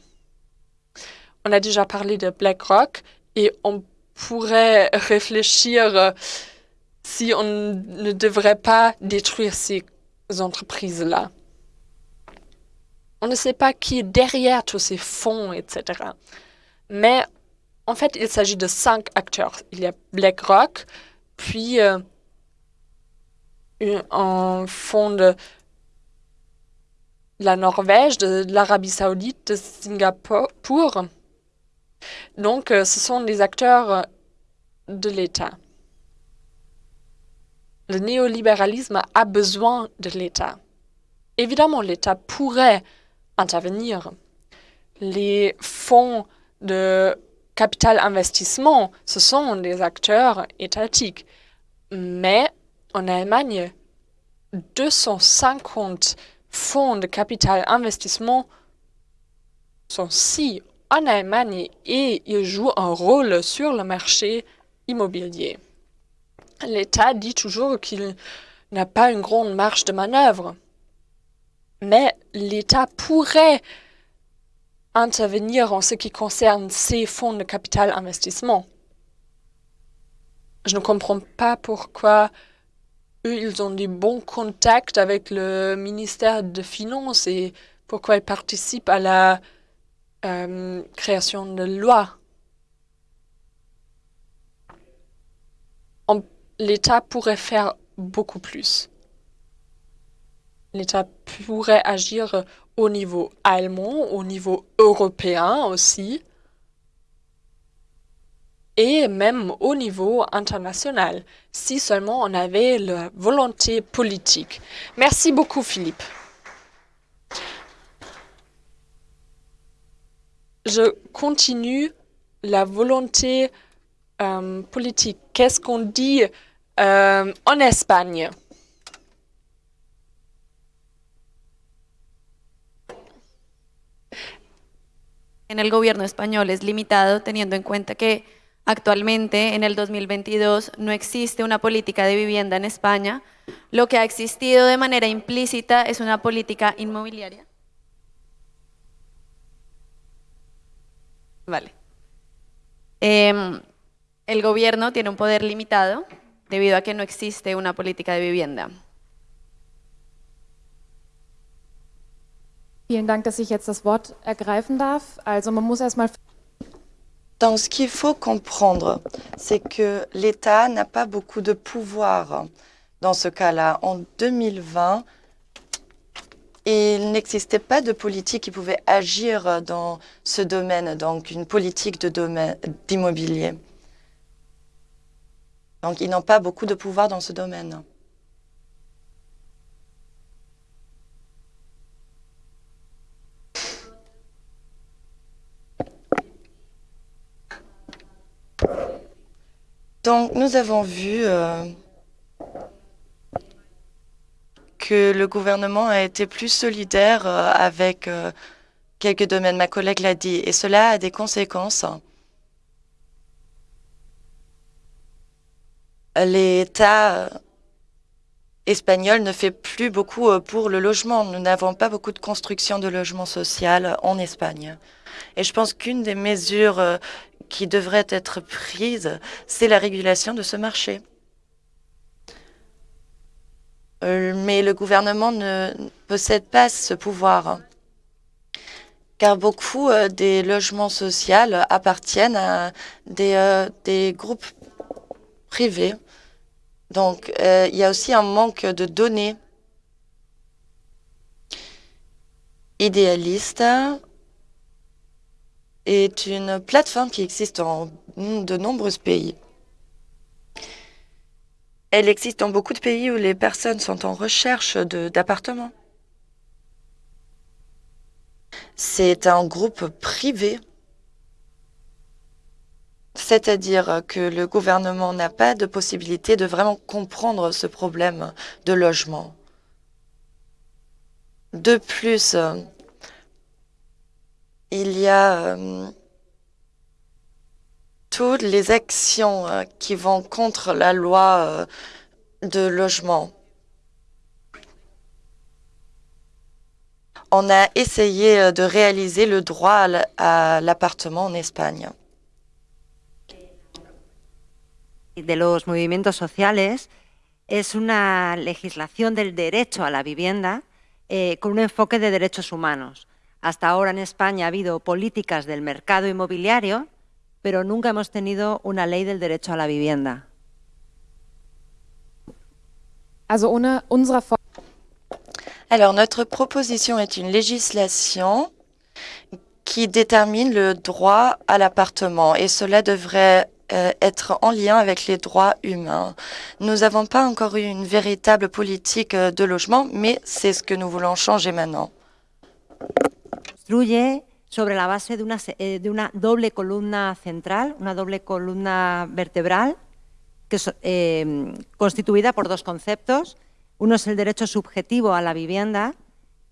B: On a déjà parlé de BlackRock et on pourrait réfléchir euh, si on ne devrait pas détruire ces entreprises-là. On ne sait pas qui est derrière tous ces fonds, etc. Mais en fait, il s'agit de cinq acteurs. Il y a BlackRock, puis euh, un fonds de la Norvège, de, l'Arabie saoudite, de Singapour. Donc, euh, ce sont des acteurs de l'État. le néolibéralisme a besoin de l'État. Évidemment, l'État pourrait intervenir. Les fonds de capital investissement, ce sont des acteurs étatiques. Mais en Allemagne, 250 fonds de capital investissement sont si en Allemagne et ils jouent un rôle sur le marché immobilier. L'État dit toujours qu'il n'a pas une grande marge de manœuvre, mais l'État pourrait intervenir en ce qui concerne ces fonds de capital investissement. Je ne comprends pas pourquoi eux, ils ont des bons contacts avec le ministère des Finances et pourquoi ils participent à la euh, création de lois. L'État pourrait faire beaucoup plus. L'État pourrait agir au niveau allemand, au niveau européen aussi, et même au niveau international, si seulement on avait la volonté politique. Merci beaucoup, Philippe. Je continue la volonté euh, politique. Qu'est-ce qu'on dit euh, en Espagne?
G: En el gobierno español es limitado teniendo en cuenta que actualmente en el 2022 no existe una política de vivienda en España. Lo que ha existido de manera implícita es una política inmobiliaria. Vale. Em, el gobierno tiene un poder limitado debido a que no existe una política de vivienda.
H: Vielen Dank, dass ich jetzt das Wort
A: Donc, ce qu'il faut comprendre, c'est que l'État n'a pas beaucoup de pouvoir dans ce cas-là. En 2020, il n'existait pas de politique qui pouvait agir dans ce domaine, donc une politique d'immobilier. Donc, ils n'ont pas beaucoup de pouvoir dans ce domaine. Donc, nous avons vu euh, que le gouvernement a été plus solidaire euh, avec euh, quelques domaines. Ma collègue l'a dit. Et cela a des conséquences. L'État espagnol ne fait plus beaucoup pour le logement. Nous n'avons pas beaucoup de construction de logements social en Espagne. Et je pense qu'une des mesures qui devrait être prise, c'est la régulation de ce marché. Euh, mais le gouvernement ne possède pas ce pouvoir, car beaucoup euh, des logements sociaux appartiennent à des, euh, des groupes privés. Donc, il y a aussi un manque de données idéalistes est une plateforme qui existe dans de nombreux pays. Elle existe dans beaucoup de pays où les personnes sont en recherche d'appartements. C'est un groupe privé, c'est-à-dire que le gouvernement n'a pas de possibilité de vraiment comprendre ce problème de logement. De plus, il y a euh, toutes les actions euh, qui vont contre la loi euh, de logement. On a essayé de réaliser le droit à l'appartement en Espagne.
I: de los movimientos sociales es una legislación del derecho a la vivienda eh, con un enfoque de derechos humanos. Hasta ahora en España ha habido políticas del mercado inmobiliario, pero nunca hemos tenido una ley del derecho a la vivienda.
A: Alors, notre proposition est une législation qui détermine le droit à l'appartement et cela devrait euh, être en lien avec les droits humains. Nous n'avons pas encore eu une véritable politique euh, de logement, mais c'est ce que nous voulons changer maintenant.
I: Construye sobre la base de una, eh, de una doble columna central, una doble columna vertebral, eh, constituida por dos conceptos. Uno es el derecho subjetivo a la vivienda,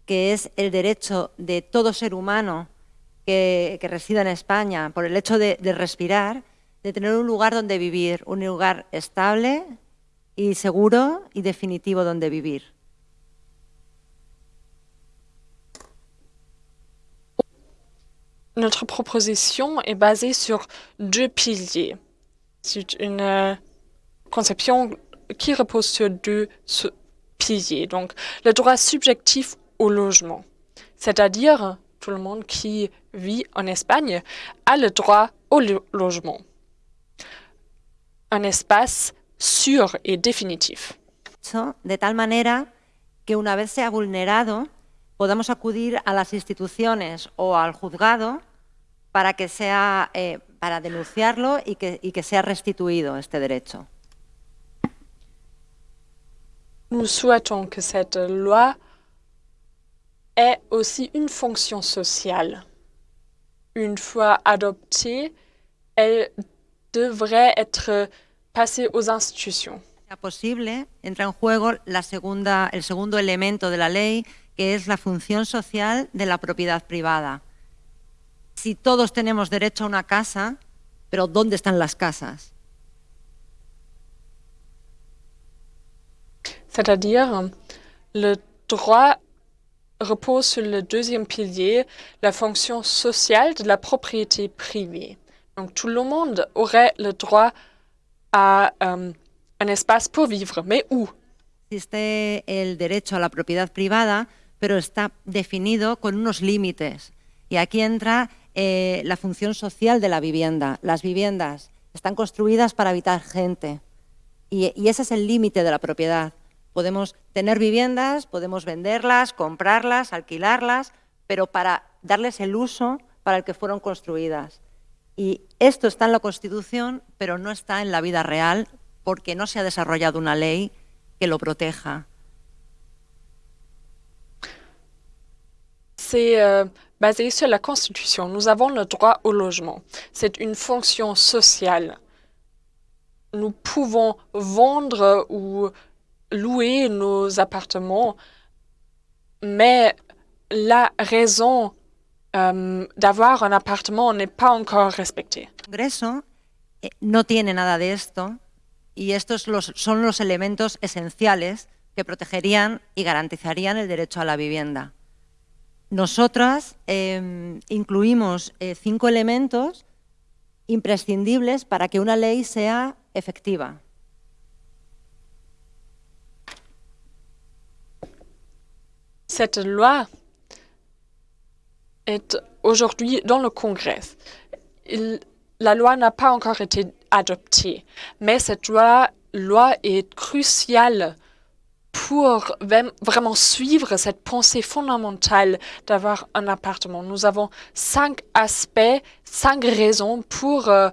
I: que es el derecho de todo ser humano que, resida en España por el hecho de respirar, de tener un lugar donde vivir, un lugar estable y seguro y definitivo donde vivir.
B: Notre proposition est basée sur deux piliers. C'est une euh, conception qui repose sur deux piliers. Donc, le droit subjectif au logement, c'est-à-dire tout le monde qui vit en Espagne a le droit au lo- logement. Un espace sûr et définitif.
I: de tal manera que una vez sea vulnerado podamos acudir a las instituciones o al juzgado para que sea eh, para denunciarlo y que, y que sea restituido este derecho.
B: Nous souhaitons que cette loi ait aussi une fonction sociale. Une fois adoptée, elle devrait être passée aux institutions.
I: posible, entra en juego la segunda, el segundo elemento de la ley, que es la función social de la propiedad privada. Si todos tenemos derecho a una casa, pero ¿dónde están las casas?
B: C'est-à-dire, le droit repose sur le deuxième pilier, la fonction sociale de la propriété privée. Donc tout le monde aurait le droit à euh, un espace pour vivre, mais où?
I: Existe el derecho a la propiedad privada, pero está definido con unos límites. Y aquí entra eh, la función social de la vivienda. Las viviendas están construidas para habitar gente. Y, y ese es el límite de la propiedad. Podemos tener viviendas, podemos venderlas, comprarlas, alquilarlas, pero para darles el uso para el que fueron construidas. Y esto está en la Constitución, pero no está en la vida real porque no se ha desarrollado una ley que lo proteja.
B: C'est euh, basé sur la Constitution. Nous avons le droit au logement. C'est une fonction sociale. Nous pouvons vendre ou louer nos appartements, mais la raison euh, d'avoir un appartement n'est pas encore respectée.
I: Congreso eh, no tiene nada de esto y estos los- son los elementos esenciales que protegerían y garantizarían el derecho a la vivienda. Nosotras eh, incluimos eh, cinco elementos imprescindibles para que una ley sea efectiva.
B: Cette loi est aujourd'hui dans le Congrès. La loi n'a pas encore été adoptée, mais cette loi, loi est cruciale pour vraiment suivre cette pensée fondamentale d'avoir un appartement. Nous avons cinq aspects, cinq raisons pour, euh,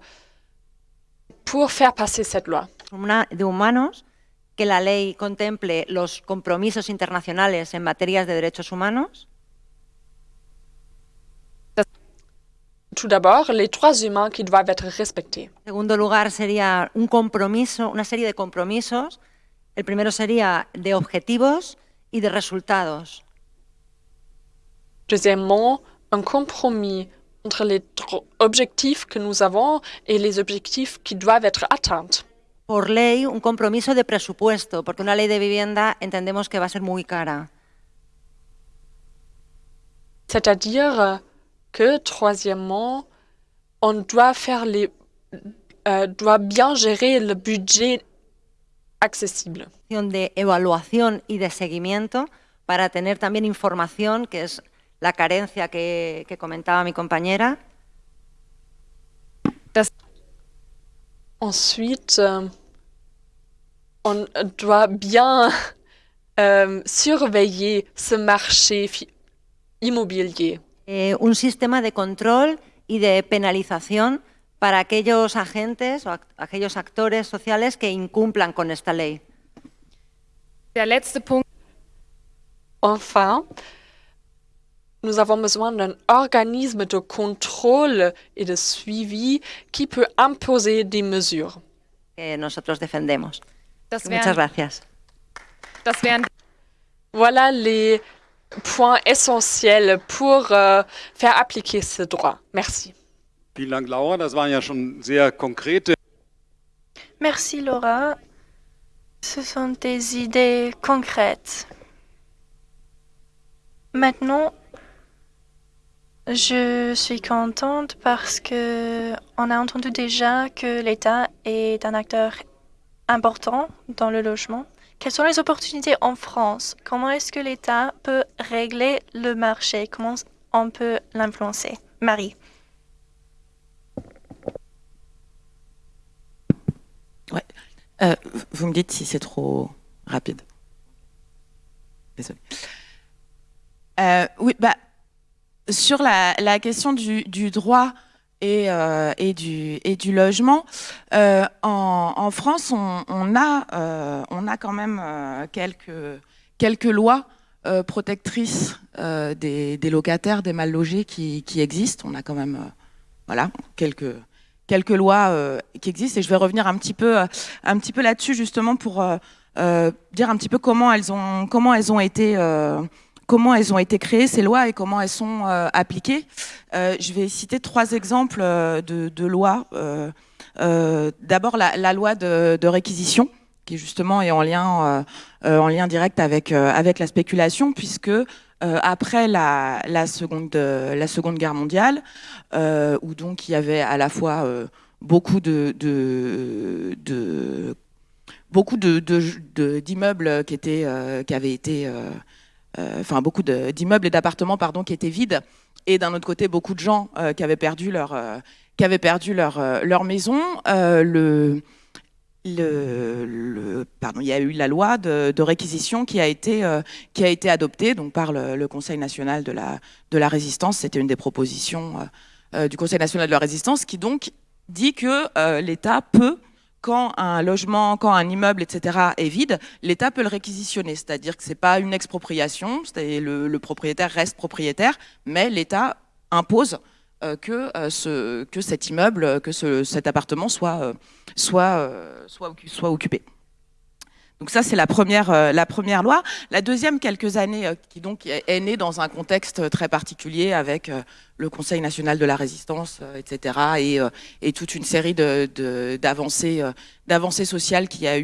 B: pour faire passer cette loi.
I: De humanos, que la ley contemple los compromisos internacionales en materias de derechos humanos,
B: Tout d'abord, les droits humains qui doivent être respectés.
I: En segundo lugar, sería un compromiso, una serie de compromisos. El primero sería de objetivos y de resultados.
B: Deuxièmement, un compromis entre les objectifs que nous avons et les objectifs qui doivent être atteints.
I: Por ley, un compromiso de presupuesto, porque una ley de vivienda entendemos que va a ser muy cara.
B: C'est-à-dire que, troisièmement, on doit faire les, euh, doit bien gérer le budget accessible.
I: De evaluación y de seguimiento para tener también información, que es la carencia que, que comentaba mi compañera.
B: Ensuite, euh, on doit bien euh, surveiller ce marché immobilier.
I: Eh, un sistema de control y de penalización para aquellos agentes o aquellos actores sociales que incumplan con esta ley.
B: Enfin, nous avons besoin d'un organisme de contrôle et de suivi qui peut imposer des mesures.
I: Que nosotros defendemos. Muchas gracias.
B: Voilà les points essentiels pour euh, faire appliquer ce droit. Merci.
C: Merci Laura. Ce sont des idées concrètes. Maintenant, je suis contente parce que on a entendu déjà que l'État est un acteur important dans le logement. Quelles sont les opportunités en France? Comment est-ce que l'État peut régler le marché? Comment on peut l'influencer? Marie.
E: Ouais. Euh, vous me dites si c'est trop rapide. Désolée. Euh, oui, bah, sur la, question du, droit et, euh, du, logement, en, France, on, a, quand même quelques, lois protectrices des, des, locataires, des mal logés qui, qui existent. On a quand même voilà, quelques, quelques lois qui existent. Et je vais revenir un petit peu, un petit peu là-dessus, justement, pour dire un petit peu comment elles ont, comment elles ont été comment elles ont été créées, ces lois, et comment elles sont euh, appliquées. Euh, je vais citer trois exemples euh, de, de lois. D'abord, la, la, loi de, de, réquisition, qui justement est en lien, en lien direct avec, avec la spéculation, puisque après la, la, seconde, la Seconde Guerre mondiale, où donc il y avait à la fois beaucoup de, de, de beaucoup d'immeubles qui, étaient, qui avaient été euh, enfin beaucoup d'immeubles et d'appartements pardon qui étaient vides. Et d'un autre côté beaucoup de gens euh, qui avaient perdu leur euh, qui avaient perdu leur leur maison. Le il y a eu la loi de, réquisition qui a été, euh, adoptée par le, Conseil national de la, résistance. C'était une des propositions euh, du Conseil national de la résistance qui donc dit que euh, l'État peut quand un logement, quand un immeuble, etc. est vide, l'État peut le réquisitionner. C'est-à-dire que ce n'est pas une expropriation, le, le propriétaire reste propriétaire, mais l'État impose euh, que, euh, ce, que cet immeuble, que ce, cet appartement soit, euh, euh, occupé. Donc ça, c'est la première, euh, loi. La deuxième, quelques années, euh, qui donc est née dans un contexte très particulier avec euh, le Conseil national de la résistance, etc., et, toute une série d'avancées sociales qu'il y a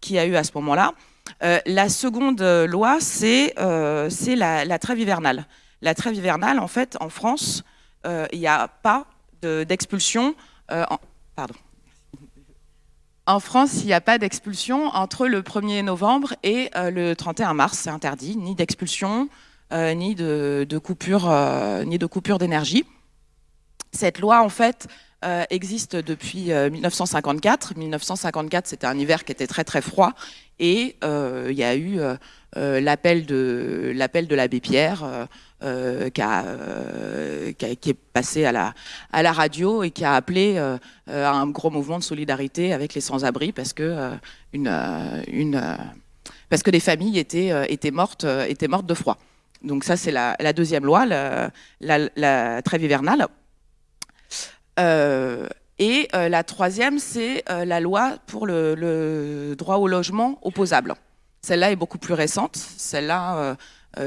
E: qui a eu à ce moment-là. la seconde loi, c'est la trêve hivernale. La trêve hivernale, en fait, en France, il n'y a pas d'expulsion. pardon. En France, il n'y a pas d'expulsion entre le 1er novembre et euh, le 31 mars. C'est interdit, ni d'expulsion, euh, ni de, coupure, euh, ni de coupure d'énergie. Cette loi, en fait, euh, existe depuis 1954. 1954, c'était un hiver qui était très très froid, et il y a eu l'appel de l'abbé Pierre. Euh, euh, qui, est passé à la, radio et qui a appelé euh, à un gros mouvement de solidarité avec les sans-abri parce que une, parce que des familles étaient, étaient, mortes, étaient mortes de froid. Donc ça, c'est la, deuxième loi, la, trêve hivernale. Et la troisième, c'est la loi pour le, le, droit au logement opposable. Celle-là est beaucoup plus récente. Celle-là,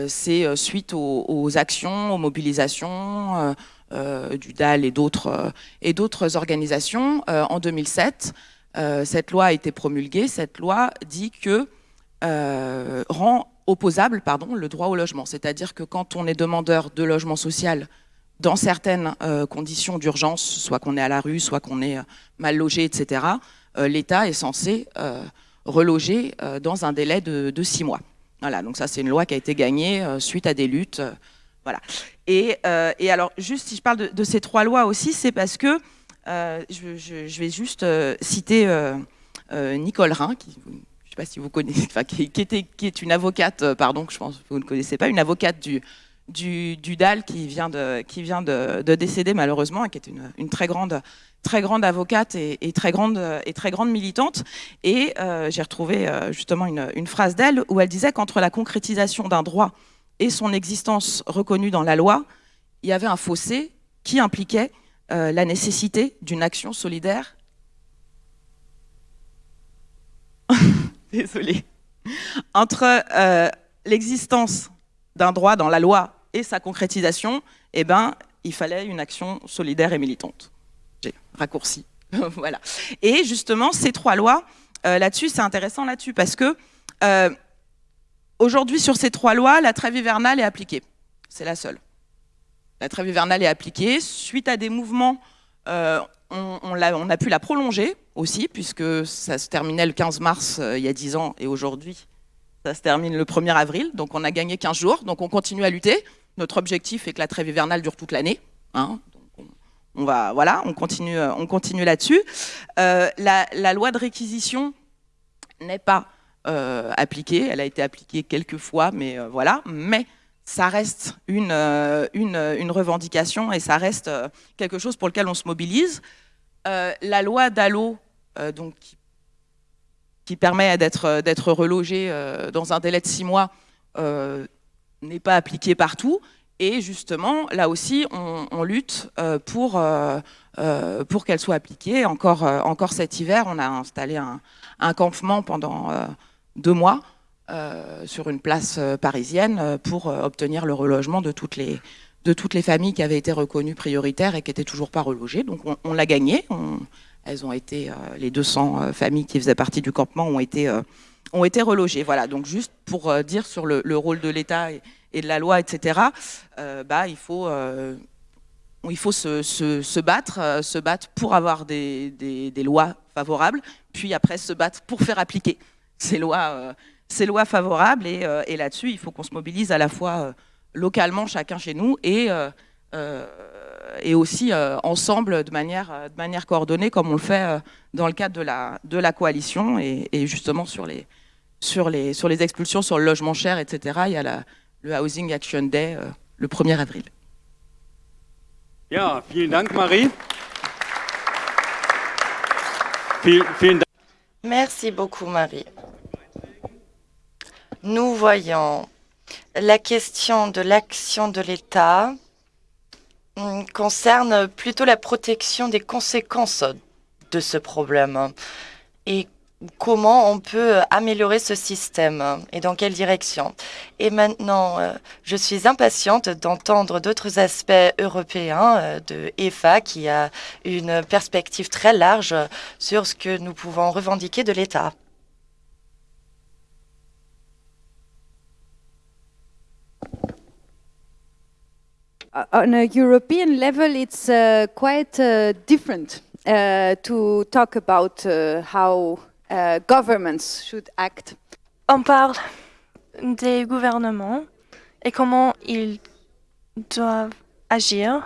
E: c'est suite aux, actions, aux mobilisations du DAL et d'autres organisations en 2007. cette loi a été promulguée. Cette loi dit que rend opposable le droit au logement. C'est-à-dire que quand on est demandeur de logement social dans certaines euh, conditions d'urgence, soit qu'on est à la rue, soit qu'on est euh, mal logé, etc., euh, l'État est censé euh, reloger euh, dans un délai de, six mois. Voilà, donc ça c'est une loi qui a été gagnée euh, suite à des luttes. voilà. Et, et, alors, juste si je parle de, ces trois lois aussi, c'est parce que je, vais juste citer Nicole Rhin, qui, je ne sais pas si vous connaissez, qui, qui, est une avocate, pardon, je pense que vous ne connaissez pas, une avocate du, du, DAL qui vient de, qui vient de, de décéder malheureusement et qui est une, très grande très grande avocate et, très, grande, et très grande militante. Et j'ai retrouvé justement une, une phrase d'elle où elle disait qu'entre la concrétisation d'un droit et son existence reconnue dans la loi, il y avait un fossé qui impliquait la nécessité d'une action solidaire. Désolée. Entre l'existence d'un droit dans la loi et sa concrétisation, eh ben, il fallait une action solidaire et militante. J'ai raccourci. voilà. Et justement, ces trois lois, euh, là-dessus, c'est intéressant là-dessus, parce que euh, aujourd'hui, sur ces trois lois, la trêve hivernale est appliquée. C'est la seule. La trêve hivernale est appliquée. Suite à des mouvements, euh, on, on, a, pu la prolonger aussi, puisque ça se terminait le 15 mars il y a 10 ans, et aujourd'hui, ça se termine le 1er avril, donc on a gagné 15 jours, donc on continue à lutter. Notre objectif est que la trêve hivernale dure toute l'année. Hein. on, va, voilà, on continue, on continue là-dessus. Euh, la, loi de réquisition n'est pas euh, appliquée. Elle a été appliquée quelques fois, mais euh, voilà. Mais ça reste une, une, revendication et ça reste quelque chose pour lequel on se mobilise. la loi d'Allo, donc qui qui permet d'être euh, relogé euh, dans un délai de six mois euh, n'est pas appliqué partout. Et justement, là aussi, on, lutte pour, pour qu'elle soit appliquée. Encore, encore cet hiver, on a installé un, campement pendant deux mois sur une place parisienne pour obtenir le relogement de toutes les, de toutes les familles qui avaient été reconnues prioritaires et qui n'étaient toujours pas relogées. Donc on, l'a gagné. Elles ont été, euh, les 200 euh, familles qui faisaient partie du campement ont été, euh, ont été relogées. Voilà, donc juste pour dire sur le, rôle de l'État et, de la loi, etc., bah, il faut, il faut se, se, battre, se battre pour avoir des, des, lois favorables, puis après se battre pour faire appliquer ces lois, ces lois favorables. Et, là-dessus, il faut qu'on se mobilise à la fois localement, chacun chez nous, et euh, et aussi euh, ensemble de manière, de manière coordonnée, comme on le fait euh, dans le cadre de la, de la coalition, et, justement sur les, sur, les, sur les expulsions, sur le logement cher, etc. Il y a la, le Housing Action Day le 1er avril.
D: Ja, vielen Dank, Marie.
A: Merci beaucoup, Marie. Nous voyons la question de l'action de l'État Hum, concerne plutôt la protection des conséquences de ce problème et comment on peut améliorer ce système et dans quelle direction. Et maintenant, euh, je suis impatiente d'entendre d'autres aspects européens euh, de EFA qui a une perspective très large sur ce que nous pouvons revendiquer de l'État.
F: Uh, on a European level, it's uh, quite uh, different uh, to uh, uh, act.
C: On parle des gouvernements et comment ils doivent agir.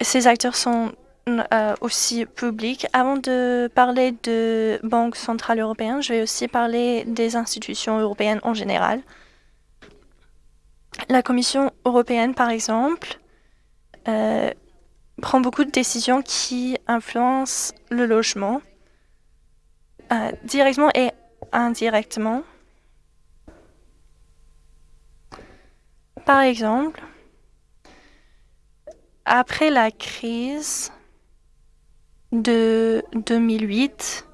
C: Ces acteurs sont aussi publics. Avant de parler de Banque centrale européenne, je vais aussi parler des institutions européennes en général. La Commission européenne, par exemple, euh, prend beaucoup de décisions qui influencent le logement, euh, directement et indirectement. Par exemple, après la crise de 2008,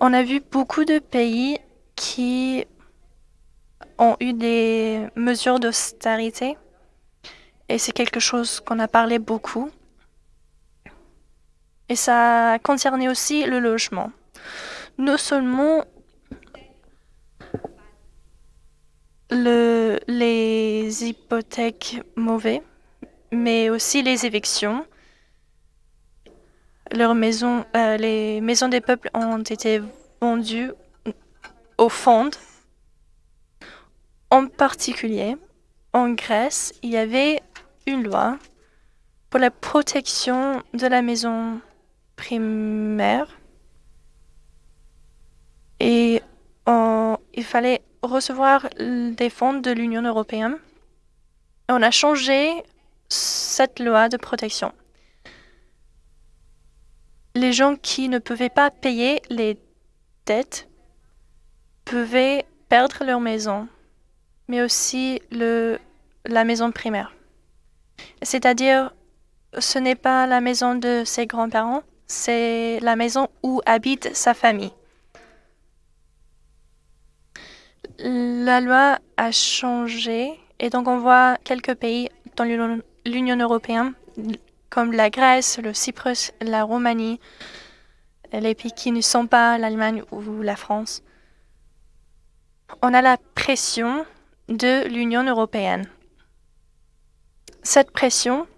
C: on a vu beaucoup de pays qui ont eu des mesures d'austérité et c'est quelque chose qu'on a parlé beaucoup. Et ça concernait aussi le logement. Non seulement le, les hypothèques mauvais, mais aussi les évictions. Leurs maisons, euh, les maisons des peuples ont été vendues au fond en particulier, en Grèce, il y avait une loi pour la protection de la maison primaire et il fallait recevoir des fonds de l'Union européenne. On a changé cette loi de protection. Les gens qui ne pouvaient pas payer les dettes pouvaient perdre leur maison, mais aussi la maison primaire. C'est-à-dire, ce n'est pas la maison de ses grands-parents, c'est la maison où habite sa famille. La loi a changé et donc on voit quelques pays dans l'Union européenne comme la Grèce, le Cyprus, la Roumanie, les pays qui ne sont pas l'Allemagne ou la France. On a la pression de l'Union européenne. Cette pression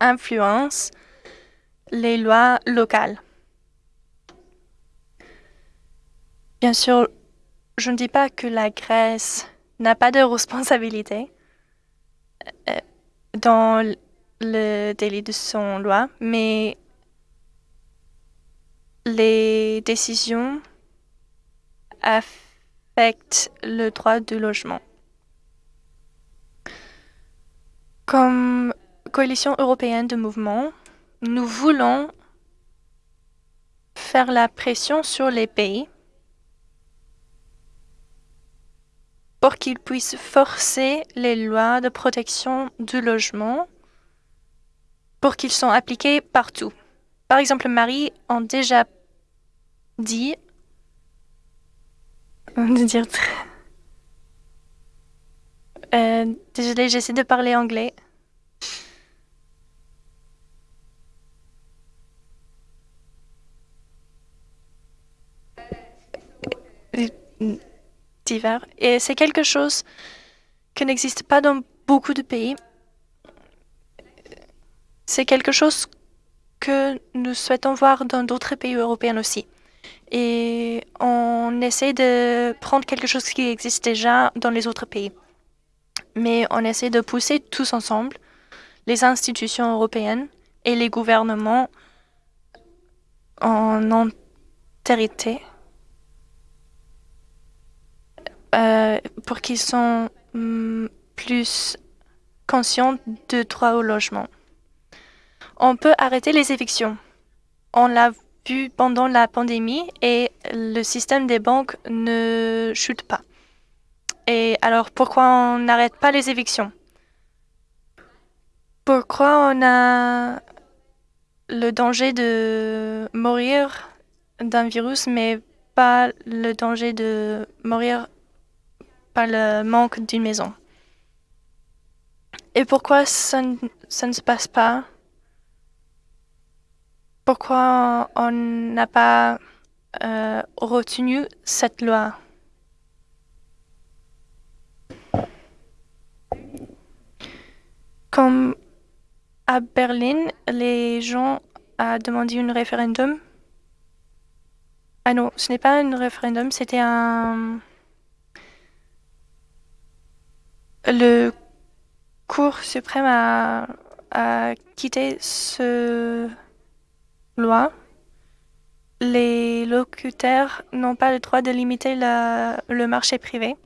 C: influence les lois locales. Bien sûr, je ne dis pas que la Grèce n'a pas de responsabilité euh, dans le délit de son loi, mais les décisions affectent le droit du logement. Comme coalition européenne de mouvements, nous voulons faire la pression sur les pays pour qu'ils puissent forcer les lois de protection du logement pour qu'ils soient appliqués partout. Par exemple, Marie a déjà dit dire euh, désolée, j'essaie de parler anglais. divers. Et c'est quelque chose qui n'existe pas dans beaucoup de pays. C'est quelque chose que nous souhaitons voir dans d'autres pays européens aussi. Et on essaie de prendre quelque chose qui existe déjà dans les autres pays. Mais on essaie de pousser tous ensemble, les institutions européennes et les gouvernements en entérité Euh, pour qu'ils soient mm, plus conscients de droit au logement. On peut arrêter les évictions. On l'a vu pendant la pandémie et le système des banques ne chute pas. Et alors pourquoi on n'arrête pas les évictions? Pourquoi on a le danger de mourir d'un virus mais pas le danger de mourir par le manque d'une maison? Et pourquoi ça, ne se passe pas? Pourquoi on n'a pas euh, retenu cette loi? Comme à Berlin, les gens ont demandé un référendum. Ah non, ce n'est pas un référendum, c'était un... Le Cour suprême a, quitté ce loi. Les locutaires n'ont pas le droit de limiter le marché privé.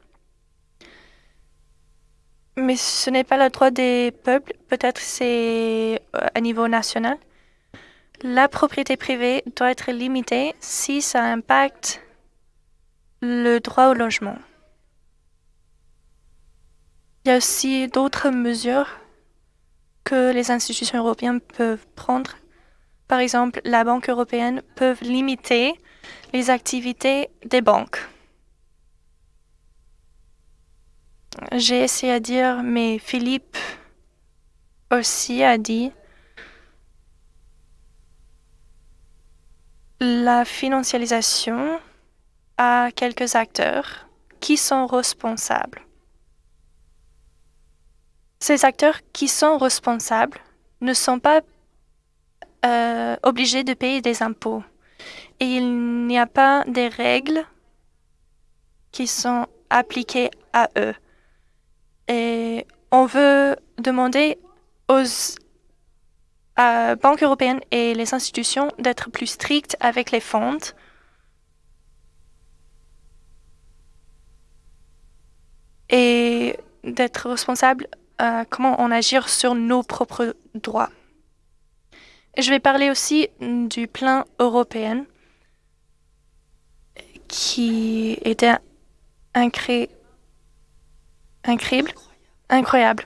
C: Mais ce n'est pas le droit des peuples, peut-être c'est euh, à niveau national. La propriété privée doit être limitée si ça impacte le droit au logement. Il y a aussi d'autres mesures que les institutions européennes peuvent prendre. Par exemple, la Banque européenne peut limiter les activités des banques. J'ai essayé à dire, mais Philippe aussi a dit la financialisation à quelques acteurs qui sont responsables. Ces acteurs qui sont responsables ne sont pas euh, obligés de payer des impôts. Et il n'y a pas des règles qui sont appliquées à eux. Et on veut demander aux banques européennes et les institutions d'être plus strictes avec les fonds et d'être responsables euh, comment on agir sur nos propres droits. Je vais parler aussi du plan européen qui était incré... incroyable. incroyable.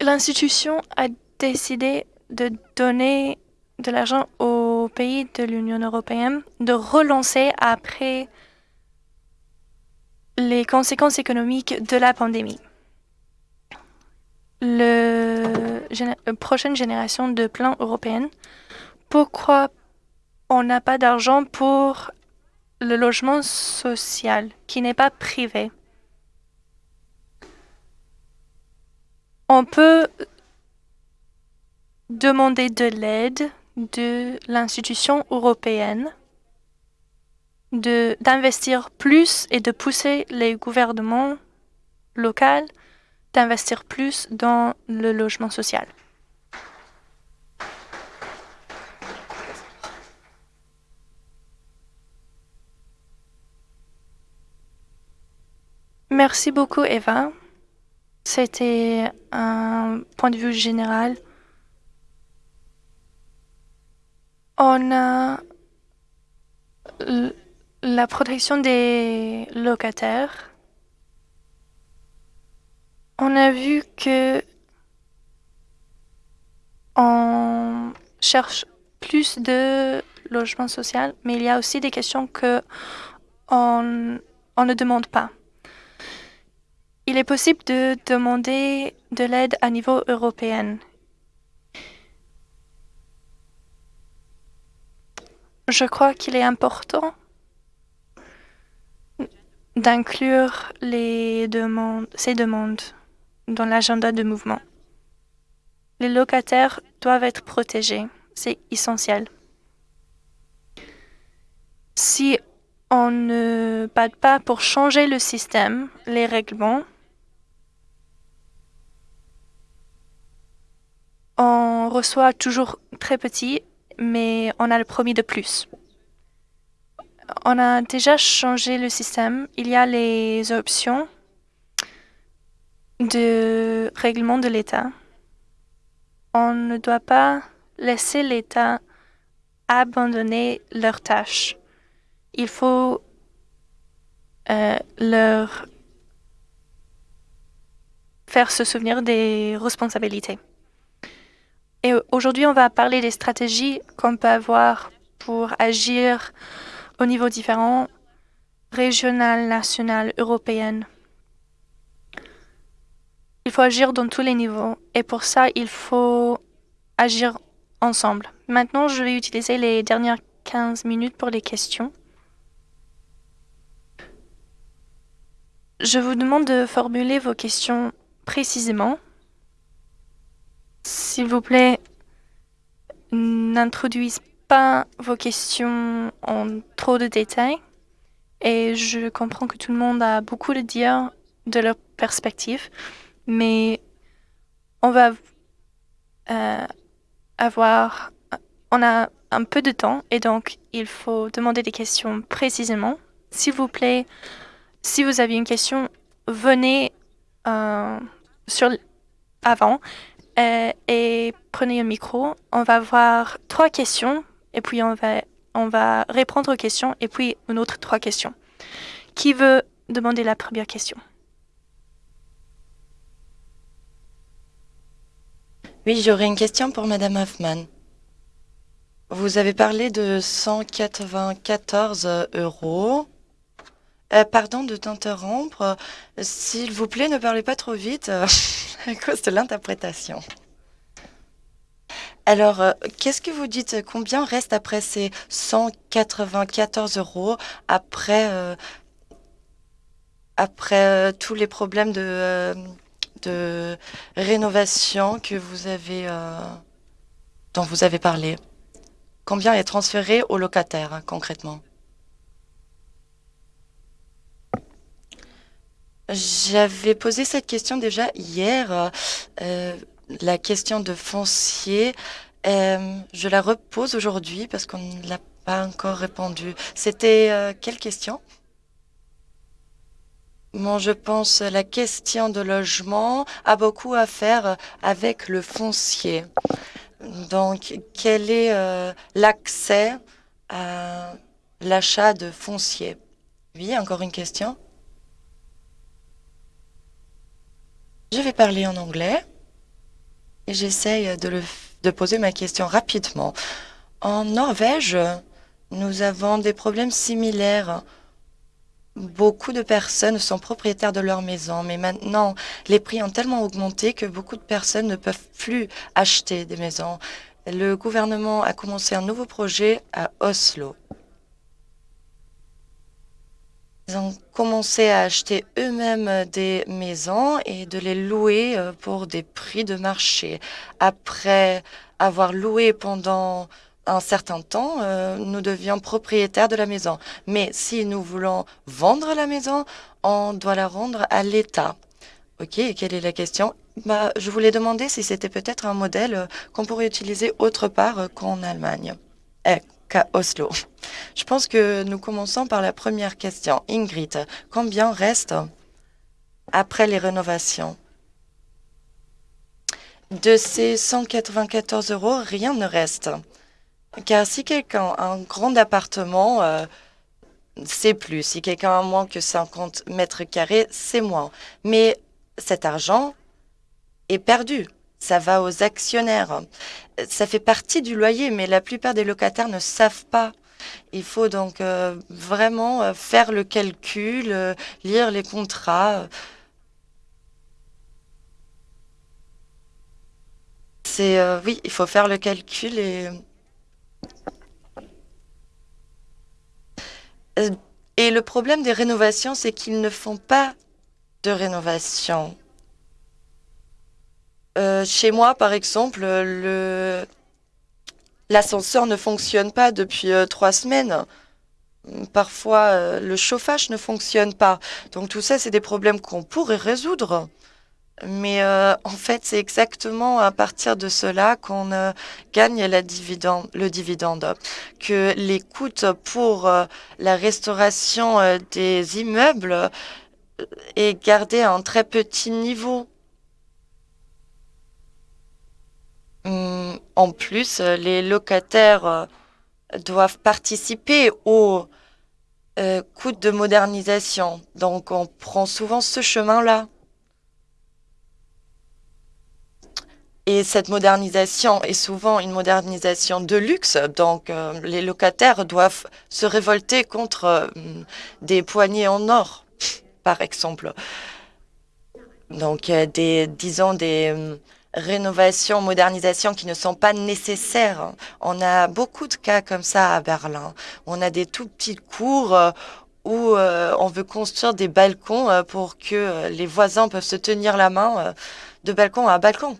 C: L'institution a décidé de donner de l'argent aux pays de l'Union européenne, de relancer après les conséquences économiques de la pandémie. Le, la prochaine génération de plans européens, pourquoi on n'a pas d'argent pour le logement social qui n'est pas privé On peut demander de l'aide de l'institution européenne d'investir plus et de pousser les gouvernements locaux d'investir plus dans le logement social. Merci beaucoup, Eva. C'était un point de vue général. On a la protection des locataires. On a vu que on cherche plus de logement social, mais il y a aussi des questions que on, on ne demande pas. Il est possible de demander de l'aide à niveau européen. Je crois qu'il est important d'inclure ces demandes dans l'agenda de mouvement. Les locataires doivent être protégés. C'est essentiel. Si on ne bat pas pour changer le système, les règlements, on reçoit toujours très petit, mais on a le promis de plus. On a déjà changé le système. Il y a les options de règlement de l'État. On ne doit pas laisser l'État abandonner leurs tâches. Il faut euh, leur faire se souvenir des responsabilités. Et aujourd'hui, on va parler des stratégies qu'on peut avoir pour agir au niveau différent, régional, national, européen. Il faut agir dans tous les niveaux et pour ça, il faut agir ensemble. Maintenant, je vais utiliser les dernières 15 minutes pour les questions. Je vous demande de formuler vos questions précisément s'il vous plaît, n'introduisez pas vos questions en trop de détails. Et je comprends que tout le monde a beaucoup à dire de leur perspective, mais on va euh, avoir, on a un peu de temps et donc il faut demander des questions précisément. S'il vous plaît, si vous avez une question, venez euh, sur avant euh, et prenez un micro. On va voir trois questions et puis on va, on va répondre aux questions et puis une autre trois questions. Qui veut demander la première question?
A: Oui, j'aurais une question pour Madame Hoffman. Vous avez parlé de 194 euros. Euh, pardon de t'interrompre. S'il vous plaît, ne parlez pas trop vite. à cause de l'interprétation. Alors, euh, qu'est-ce que vous dites? Combien reste après ces 194 euros après, euh, euh, tous les problèmes de, de rénovation que vous avez, dont vous avez parlé? Combien est transféré aux locataires, hein, concrètement? J'avais posé cette question déjà hier, euh, la question de foncier. Euh, je la repose aujourd'hui parce qu'on ne l'a pas encore répondu. C'était euh, quelle question? Bon, je pense la question de logement a beaucoup à faire avec le foncier. Donc, quel est euh, l'accès à l'achat de foncier? Oui, encore une question Je vais parler en anglais et j'essaye de, poser ma question rapidement. En Norvège, nous avons des problèmes similaires. Beaucoup de personnes sont propriétaires de leur maison, mais maintenant, les prix ont tellement augmenté que beaucoup de personnes ne peuvent plus acheter des maisons. Le gouvernement a commencé un nouveau projet à Oslo. Ils ont commencé à acheter eux-mêmes des maisons et de les louer euh, pour des prix de marché. Après avoir loué pendant un certain temps, euh, nous devions propriétaires de la maison. Mais si nous voulons vendre la maison, on doit la rendre à l'État. OK, quelle est la question? Bah, Je voulais demander si c'était peut-être un modèle euh, qu'on pourrait utiliser autre part qu'en Allemagne, eh, Oslo. Je pense que nous commençons par la première question. Ingrid, combien reste après les rénovations? De ces 194 euros, rien ne reste. Car si quelqu'un a un grand appartement, euh, c'est plus. Si quelqu'un a moins que 50 mètres carrés, c'est moins. Mais cet argent est perdu. Ça va aux actionnaires. Ça fait partie du loyer, mais la plupart des locataires ne savent pas. Il faut donc euh, vraiment euh, faire le calcul, euh, lire les contrats. Oui, il faut faire le calcul et et le problème des rénovations, c'est qu'ils ne font pas de rénovation. Chez moi, par exemple, le L'ascenseur ne fonctionne pas depuis euh, trois semaines. Parfois, euh, le chauffage ne fonctionne pas. Donc tout ça, c'est des problèmes qu'on pourrait résoudre. Mais euh, en fait, c'est exactement à partir de cela qu'on gagne la dividende, le dividende. Que les coûts pour la restauration des immeubles est gardé à un très petit niveau. En plus, euh, les locataires euh, doivent participer au euh, coût de modernisation. Donc, on prend souvent ce chemin-là. Et cette modernisation est souvent une modernisation de luxe, donc les locataires doivent se révolter contre des poignées en or, par exemple. Donc, des, disons, des, rénovations, modernisations qui ne sont pas nécessaires. On a beaucoup de cas comme ça à Berlin. On a des tout petits cours euh, où euh, on veut construire des balcons euh, pour que les voisins peuvent se tenir la main de balcon à balcon.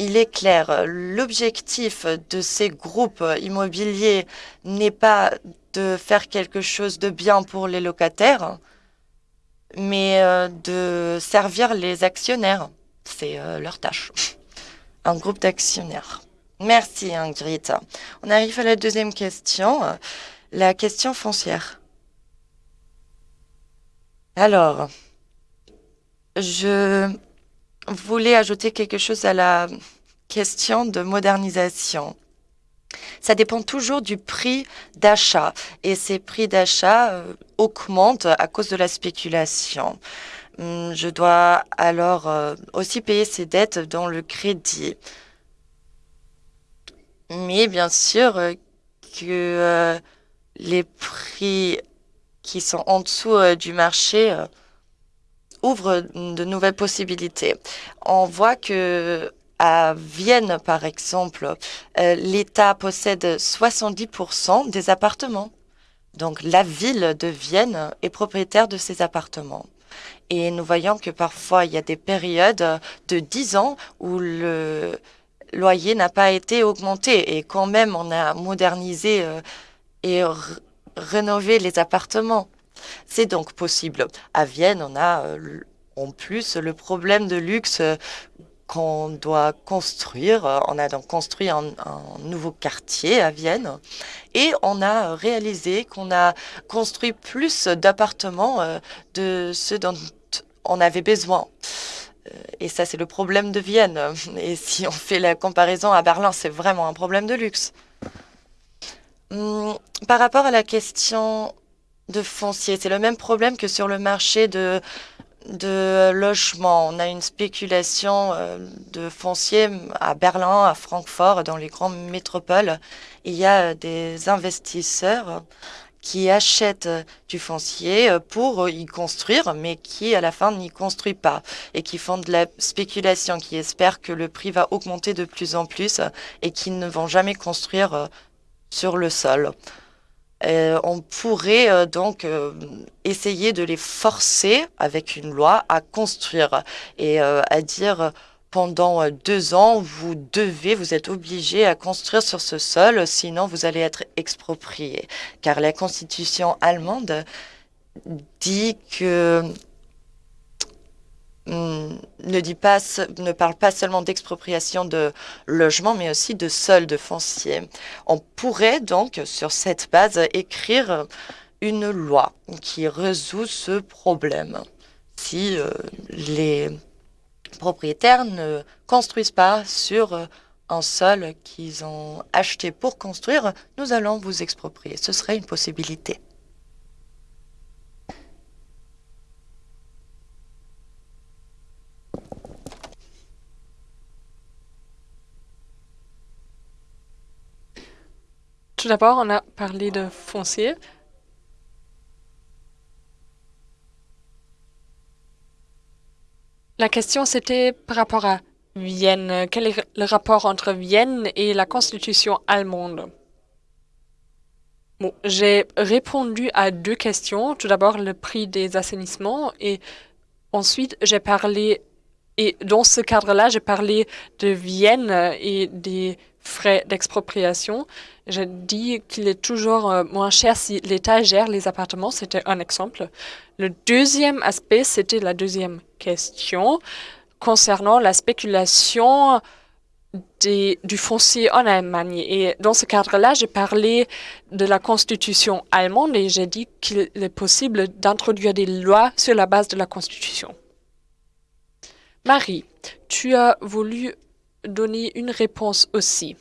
A: Il est clair, l'objectif de ces groupes immobiliers n'est pas de faire quelque chose de bien pour les locataires, mais euh, de servir les actionnaires. C'est euh, leur tâche. Un groupe d'actionnaires. Merci Ingrid. On arrive à la deuxième question, la question foncière. Alors, je voulais ajouter quelque chose à la question de modernisation. Ça dépend toujours du prix d'achat. Et ces prix d'achat euh, augmentent à cause de la spéculation. Hum, je dois alors euh, aussi payer ces dettes dans le crédit. Mais bien sûr euh, que les prix qui sont en dessous du marché ouvrent de nouvelles possibilités. On voit que à Vienne, par exemple, euh, l'État possède 70% des appartements. Donc la ville de Vienne est propriétaire de ces appartements. Et nous voyons que parfois, il y a des périodes de 10 ans où le loyer n'a pas été augmenté. Et quand même, on a modernisé euh, et rénové les appartements. C'est donc possible. À Vienne, on a euh, en plus le problème de luxe qu'on doit construire. On a donc construit un, nouveau quartier à Vienne et on a réalisé qu'on a construit plus d'appartements euh, de ceux dont on avait besoin. Euh, et ça, c'est le problème de Vienne. Et si on fait la comparaison à Berlin, c'est vraiment un problème de luxe. Hum, par rapport à la question de foncier, c'est le même problème que sur le marché de de logement. On a une spéculation euh, de foncier à Berlin, à Francfort, dans les grandes métropoles. Il y a des investisseurs qui achètent du foncier pour y construire, mais qui à la fin n'y construisent pas et qui font de la spéculation, qui espèrent que le prix va augmenter de plus en plus et qui ne vont jamais construire sur le sol. Euh, on pourrait euh, donc euh, essayer de les forcer avec une loi à construire et à dire pendant deux ans, vous devez, vous êtes obligé à construire sur ce sol, sinon vous allez être exproprié. Car la constitution allemande dit que pas, ne parle pas seulement d'expropriation de logements, mais aussi de solde foncier. On pourrait donc, sur cette base, écrire une loi qui résout ce problème. Si euh, les propriétaires ne construisent pas sur un sol qu'ils ont acheté pour construire, nous allons vous exproprier. Ce serait une possibilité.
B: Tout d'abord, on a parlé de foncier. La question, c'était par rapport à Vienne. Quel est le rapport entre Vienne et la constitution allemande? Bon, j'ai répondu à deux questions. Tout d'abord, le prix des assainissements et ensuite, j'ai parlé, et dans ce cadre-là, j'ai parlé de Vienne et des frais d'expropriation. Je dis qu'il est toujours euh, moins cher si l'État gère les appartements. C'était un exemple. Le deuxième aspect, c'était la deuxième question concernant la spéculation du foncier en Allemagne. Et dans ce cadre-là, j'ai parlé de la constitution allemande et j'ai dit qu'il est possible d'introduire des lois sur la base de la constitution. Marie, tu as voulu donner une réponse aussi.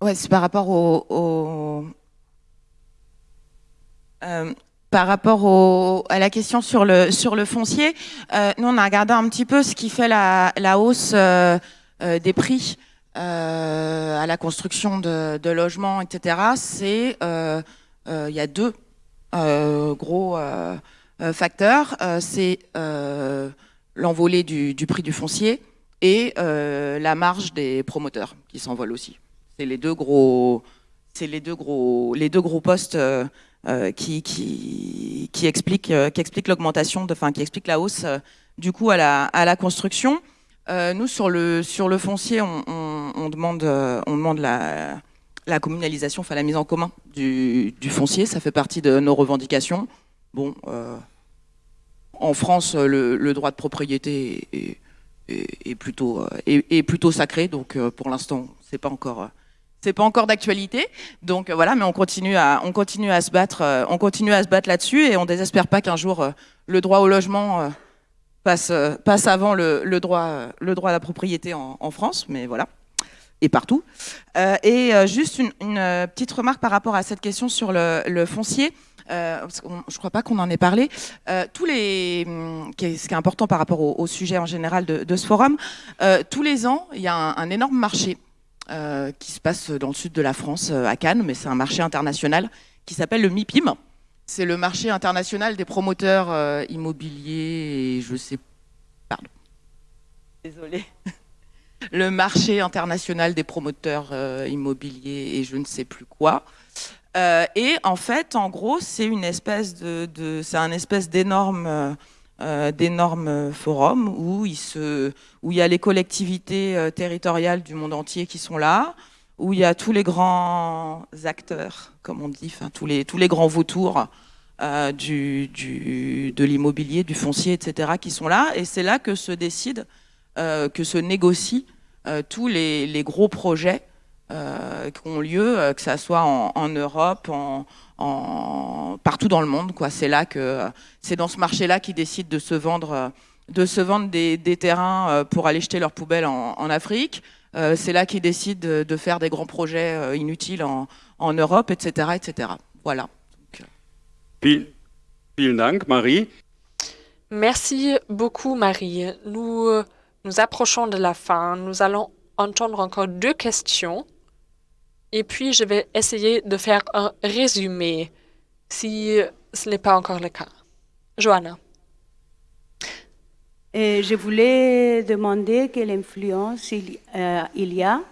E: Oui, c'est par rapport au, euh, par rapport à la question sur le, sur le foncier, euh, nous on a regardé un petit peu ce qui fait la, hausse euh, des prix à la construction de, de logements, etc. C'est il y a deux gros facteurs. C'est l'envolée du, prix du foncier et euh, la marge des promoteurs qui s'envolent aussi. C'est les deux gros, c'est les deux gros, les deux gros postes euh, euh, qui, qui, qui, expliquent, qui expliquent l'augmentation, enfin qui expliquent la hausse du coût à la, à la construction. nous sur le sur le foncier, on, on, demande on demande la, la communalisation, enfin la mise en commun du, du, foncier. Ça fait partie de nos revendications. Bon. en France, le, droit de propriété est, plutôt, est, euh, plutôt sacré. Donc euh, pour l'instant, c'est pas encore euh, c'est pas encore d'actualité. Donc voilà, mais on continue à, on continue à se battre, on continue à se battre là-dessus et on désespère pas qu'un jour le droit au logement passe, passe avant le, le, droit, le droit à la propriété en, en France, mais voilà, et partout. et juste une, une, petite remarque par rapport à cette question sur le, le foncier. Euh, je ne crois pas qu'on en ait parlé, euh, tous les, hum, ce qui est important par rapport au, sujet en général de, ce forum, euh, tous les ans, il y a un, énorme marché qui se passe dans le sud de la France, à Cannes, mais c'est un marché international qui s'appelle le MIPIM. C'est le marché international des promoteurs immobiliers et je sais... Pardon. Désolée. Le marché international des promoteurs immobiliers et je ne sais plus quoi. Euh, et en fait, en gros, c'est une espèce un espèce d'énorme euh, euh, d'énormes forums où il y a les collectivités territoriales du monde entier qui sont là, où il y a tous les grands acteurs, comme on dit, tous les grands vautours du, de l'immobilier, du foncier, etc., qui sont là, et c'est là que se décide euh, que se négocient euh, tous les, gros projets euh, qui ont lieu, que ce soit en, en Europe, en, en, partout dans le monde. C'est là que c'est dans ce marché-là qu'ils décident de se vendre, de se vendre des, des terrains pour aller jeter leurs poubelles en, en Afrique. c'est là qu'ils décident de, de, faire des grands projets inutiles en, en Europe, etc., etc. Voilà.
D: Vielen Dank, Marie.
B: Merci beaucoup, Marie. Nous nous approchons de la fin. Nous allons entendre encore deux questions. Et puis, je vais essayer de faire un résumé, si ce n'est pas encore le cas. Johanna.
J: Je voulais demander quelle influence il, euh, il y a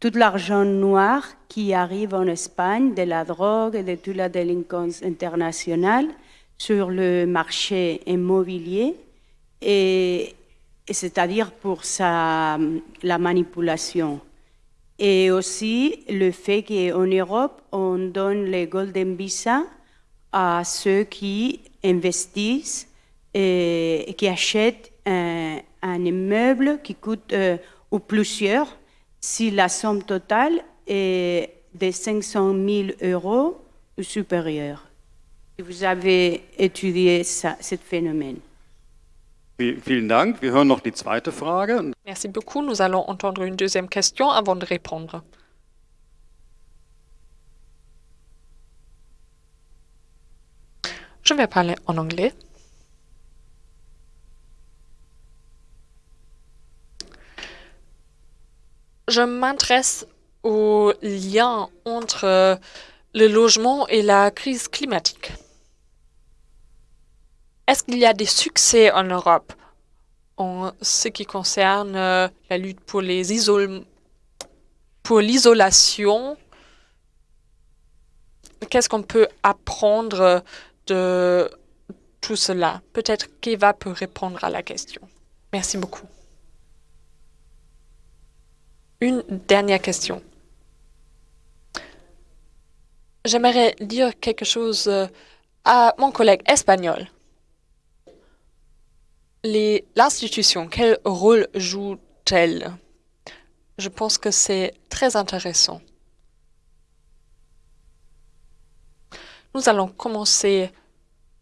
J: tout l'argent noir qui arrive en Espagne de la drogue et de toute la délinquance internationale sur le marché immobilier et, c'est-à-dire pour la manipulation. Et aussi le fait qu'en Europe, on donne les Golden Visa à ceux qui investissent et, qui achètent un, immeuble qui coûte, euh, ou plusieurs, si la somme totale est de 500 000 euros ou supérieure. Vous avez étudié ce phénomène.
B: Merci beaucoup. Nous allons entendre une deuxième question avant de répondre. Je vais parler en anglais. Je m'intéresse au lien entre le logement et la crise climatique. Est-ce qu'il y a des succès en Europe en ce qui concerne euh, la lutte pour les pour l'isolation? Qu'est-ce qu'on peut apprendre de tout cela? Peut-être qu'Eva peut répondre à la question. Merci beaucoup. Une dernière question. J'aimerais dire quelque chose à mon collègue espagnol l'institution, quel rôle joue-t-elle? Je pense que c'est très intéressant. Nous allons commencer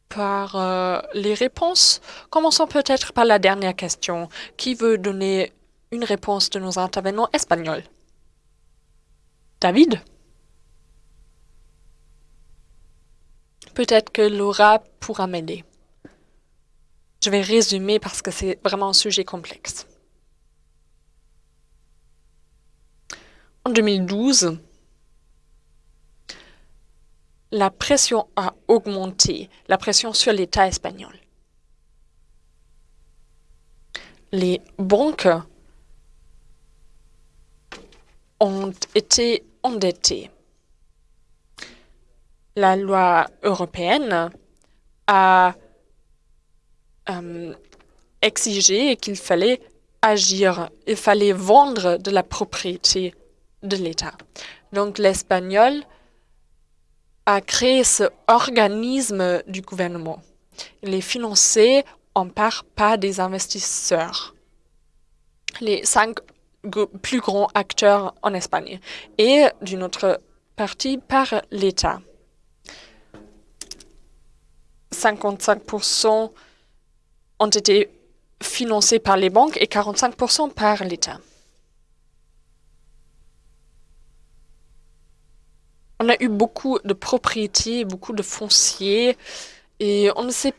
B: par euh, les réponses. Commençons peut-être par la dernière question. Qui veut donner une réponse de nos intervenants espagnols? David? Peut-être que Laura pourra m'aider. Je vais résumer parce que c'est vraiment un sujet complexe. En 2012, la pression a augmenté, la pression sur l'État espagnol. Les banques ont été endettées. La loi européenne a euh, exigé qu'il fallait agir, il fallait vendre de la propriété de l'État. Donc l'espagnol a créé ce organisme du gouvernement. Il est financé en part par des investisseurs, les cinq plus grands acteurs en Espagne, et d'une autre partie par l'État. 55% ont été financés par les banques et 45% par l'État. On a eu beaucoup de propriétés, beaucoup de fonciers, et on ne sait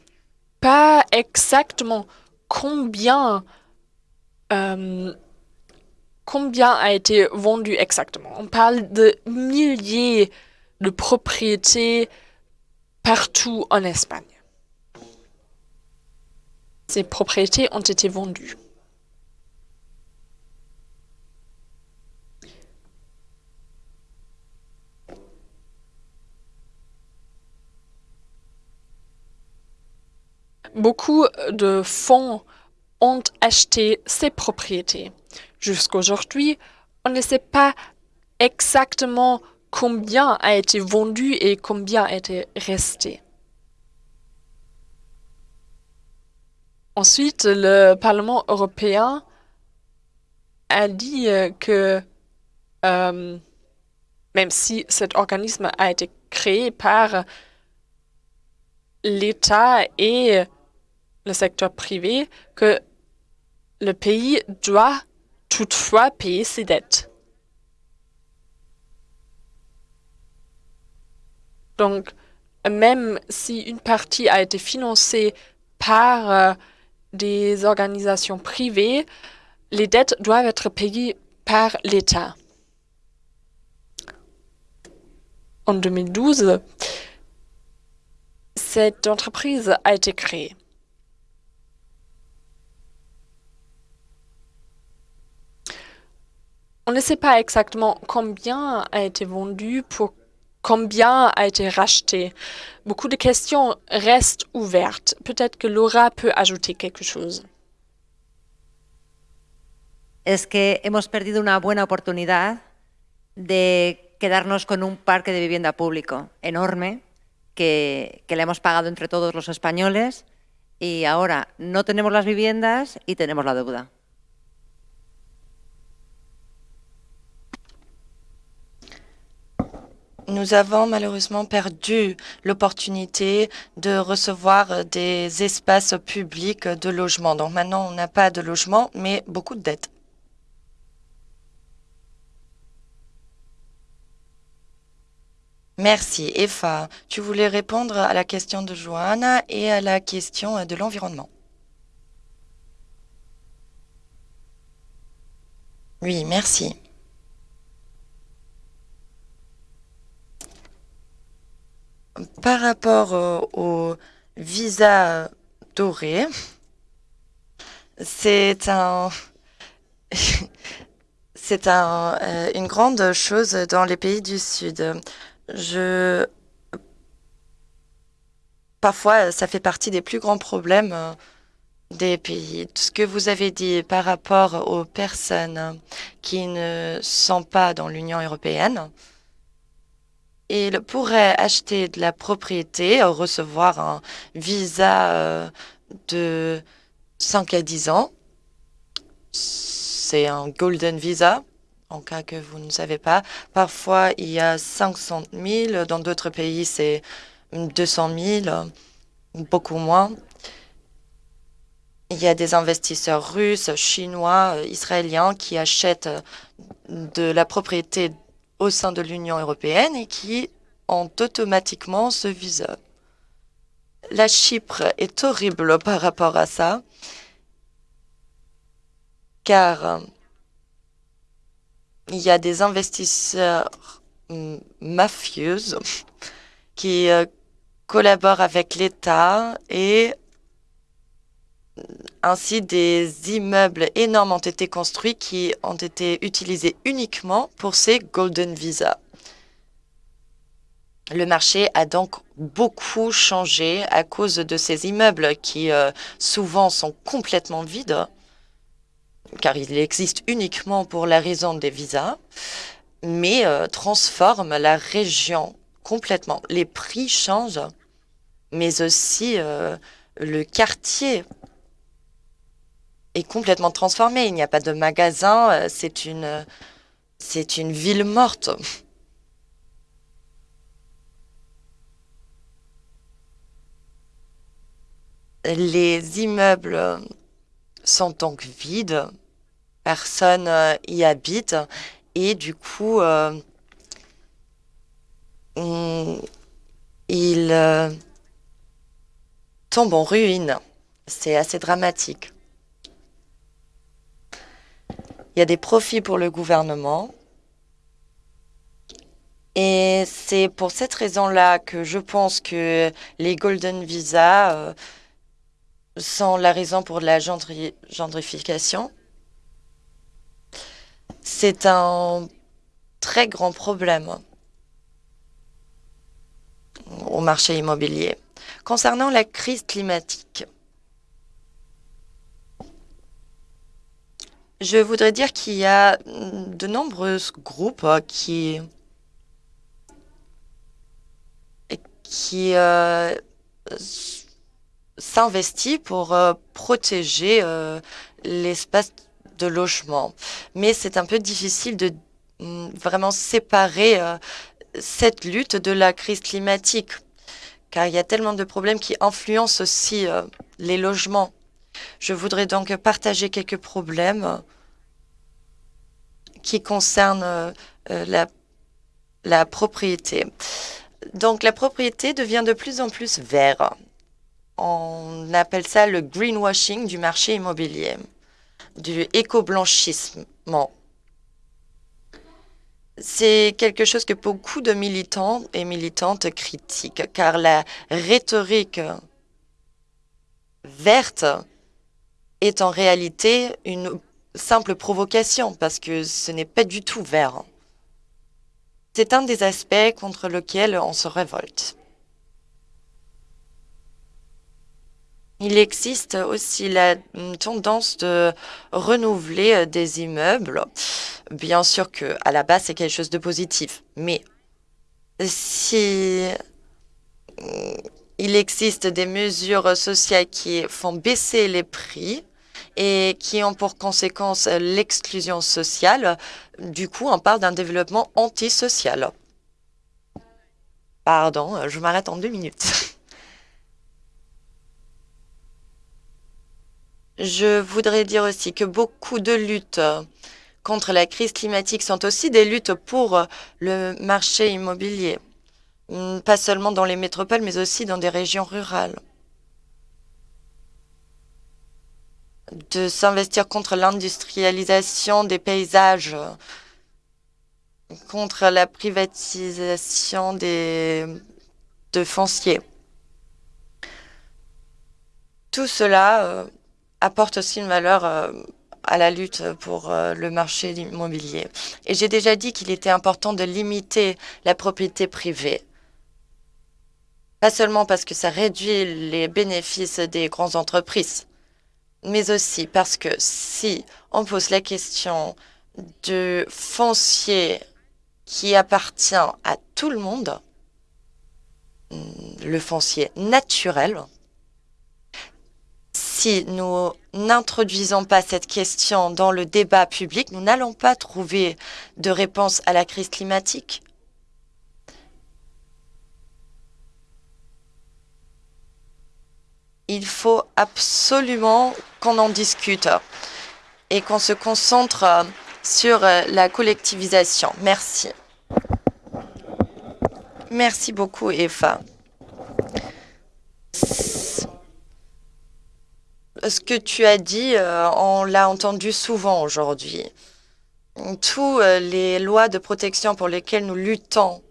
B: pas exactement combien, euh, combien a été vendu exactement. On parle de milliers de propriétés partout en Espagne. Ces propriétés ont été vendues. Beaucoup de fonds ont acheté ces propriétés. Jusqu'aujourd'hui, on ne sait pas exactement combien a été vendu et combien a été resté. Ensuite, le Parlement européen a dit euh, que euh, même si cet organisme a été créé par l'État et le secteur privé, que le pays doit toutefois payer ses dettes. Donc, même si une partie a été financée par euh, des organisations privées, les dettes doivent être payées par l'État. En 2012, cette entreprise a été créée. On ne sait pas exactement combien a été vendu, pour combien a été racheté. Beaucoup de questions restent ouvertes. Peut-être que Laura peut ajouter quelque chose.
I: Es que hemos perdido una buena oportunidad de quedarnos con un parque de vivienda público enorme que, que le hemos pagado entre todos los españoles y ahora no tenemos las viviendas y tenemos la deuda.
A: Nous avons malheureusement perdu l'opportunité de recevoir des espaces publics de logement. Donc maintenant, on n'a pas de logement, mais beaucoup de dettes. Merci. Eva, tu voulais répondre à la question de Johanna et à la question de l'environnement. Oui, merci. Par rapport euh, au visa doré, c'est un, c'est un, euh, une grande chose dans les pays du Sud. Je, parfois, ça fait partie des plus grands problèmes euh, des pays. Ce que vous avez dit par rapport aux personnes qui ne sont pas dans l'Union européenne, il pourrait acheter de la propriété, recevoir un visa euh, de 5 à 10 ans. C'est un golden visa, en cas que vous ne savez pas. Parfois, il y a 500 000. Dans d'autres pays, c'est 200 000, beaucoup moins. Il y a des investisseurs russes, chinois, israéliens qui achètent de la propriété au sein de l'Union européenne et qui ont automatiquement ce visa. La Chypre est horrible par rapport à ça, car il y a des investisseurs mafieux qui euh, collaborent avec l'État et ainsi, des immeubles énormes ont été construits qui ont été utilisés uniquement pour ces Golden Visa. Le marché a donc beaucoup changé à cause de ces immeubles qui euh, souvent sont complètement vides, car ils existent uniquement pour la raison des visas, mais euh, transforment la région complètement. Les prix changent, mais aussi euh, le quartier complètement transformé. Il n'y a pas de magasin, euh, c'est une, c'est une ville morte. Les immeubles sont donc vides, personne euh, y habite et du coup, euh, il tombe en ruine. C'est assez dramatique. Il y a des profits pour le gouvernement. Et c'est pour cette raison-là que je pense que les Golden Visa euh, sont la raison pour la gendrification. C'est un très grand problème au marché immobilier. Concernant la crise climatique, Je voudrais dire qu'il y a de nombreux groupes euh, qui, qui euh, s'investissent pour euh, protéger l'espace de logement. Mais c'est un peu difficile de mm, vraiment séparer euh, cette lutte de la crise climatique, car il y a tellement de problèmes qui influencent aussi euh, les logements. Je voudrais donc partager quelques problèmes qui concernent la, la propriété. Donc la propriété devient de plus en plus vert. On appelle ça le greenwashing du marché immobilier, du éco-blanchissement. C'est quelque chose que beaucoup de militants et militantes critiquent, car la rhétorique verte est en réalité une simple provocation, parce que ce n'est pas du tout vert. C'est un des aspects contre lesquels on se révolte. Il existe aussi la tendance de renouveler euh, des immeubles. Bien sûr que à la base, c'est quelque chose de positif. Mais si il existe des mesures sociales qui font baisser les prix et qui ont pour conséquence l'exclusion sociale, du coup, on parle d'un développement antisocial. Pardon, je m'arrête en deux minutes. Je voudrais dire aussi que beaucoup de luttes contre la crise climatique sont aussi des luttes pour le marché immobilier, pas seulement dans les métropoles, mais aussi dans des régions rurales. De s'investir contre l'industrialisation des paysages, contre la privatisation des, de fonciers. Tout cela euh, apporte aussi une valeur euh, à la lutte pour euh, le marché immobilier. Et j'ai déjà dit qu'il était important de limiter la propriété privée. Pas seulement parce que ça réduit les bénéfices des grandes entreprises, mais aussi parce que si on pose la question de foncier qui appartient à tout le monde, le foncier naturel, si nous n'introduisons pas cette question dans le débat public, nous n'allons pas trouver de réponse à la crise climatique. Il faut absolument qu'on en discute et qu'on se concentre sur la collectivisation. Merci. Merci beaucoup, Eva ce que tu as dit, euh, on l'a entendu souvent aujourd'hui. Toutes euh, les lois de protection pour lesquelles nous luttons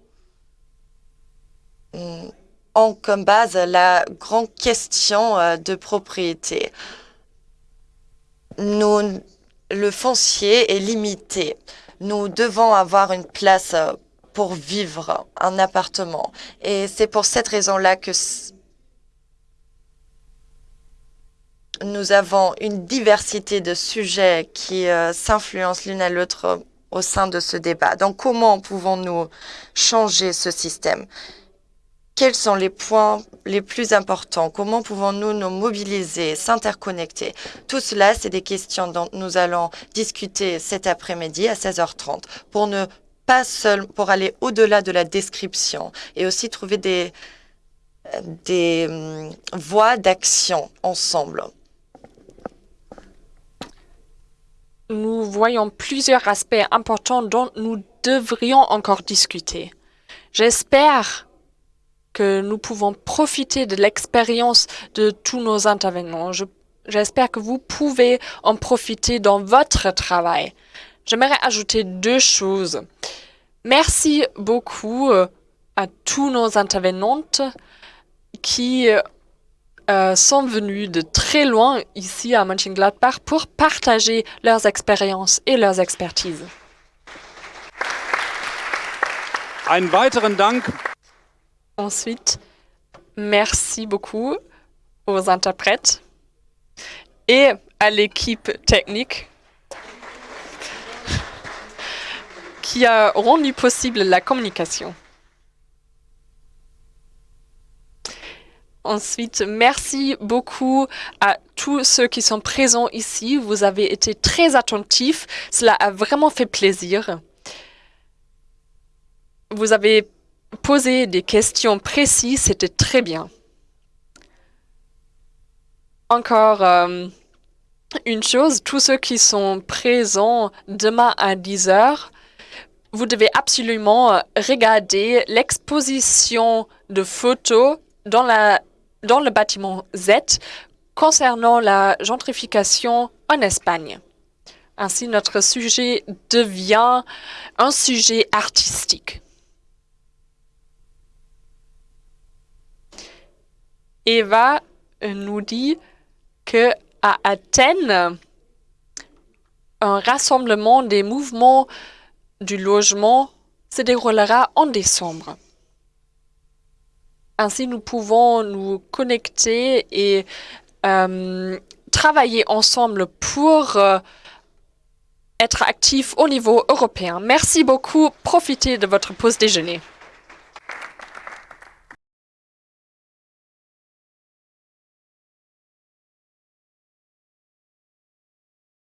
A: ont comme base la grande question euh, de propriété. Nous, le foncier est limité. Nous devons avoir une place pour vivre, un appartement. Et c'est pour cette raison-là que nous avons une diversité de sujets qui euh, s'influencent l'une à l'autre au sein de ce débat. Donc, comment pouvons-nous changer ce système? Quels sont les points les plus importants? Comment pouvons-nous nous mobiliser, s'interconnecter? Tout cela, c'est des questions dont nous allons discuter cet après-midi à 16h30 pour ne pas pour aller au-delà de la description et aussi trouver des, des hum, voies d'action ensemble.
B: nous voyons plusieurs aspects importants dont nous devrions encore discuter. J'espère que nous pouvons profiter de l'expérience de tous nos intervenants. J'espère que vous pouvez en profiter dans votre travail. J'aimerais ajouter deux choses. Merci beaucoup euh, à tous nos intervenantes qui euh, sont venus de très loin ici à Mönchengladbach pour partager leurs expériences et leurs expertises.
D: Einen weiteren Dank.
B: Ensuite, merci beaucoup aux interprètes et à l'équipe technique qui a rendu possible la communication. Ensuite, merci beaucoup à tous ceux qui sont présents ici. Vous avez été très attentifs. Cela a vraiment fait plaisir. Vous avez posé des questions précises. C'était très bien. Encore euh, une chose, tous ceux qui sont présents demain à 10 heures, vous devez absolument euh, regarder l'exposition de photos dans le bâtiment Z concernant la gentrification en Espagne. Ainsi, notre sujet devient un sujet artistique. Eva nous dit que à Athènes, un rassemblement des mouvements du logement se déroulera en décembre. Ainsi, nous pouvons nous connecter et euh, travailler ensemble pour euh, être actifs au niveau européen. Merci beaucoup. Profitez de votre pause déjeuner.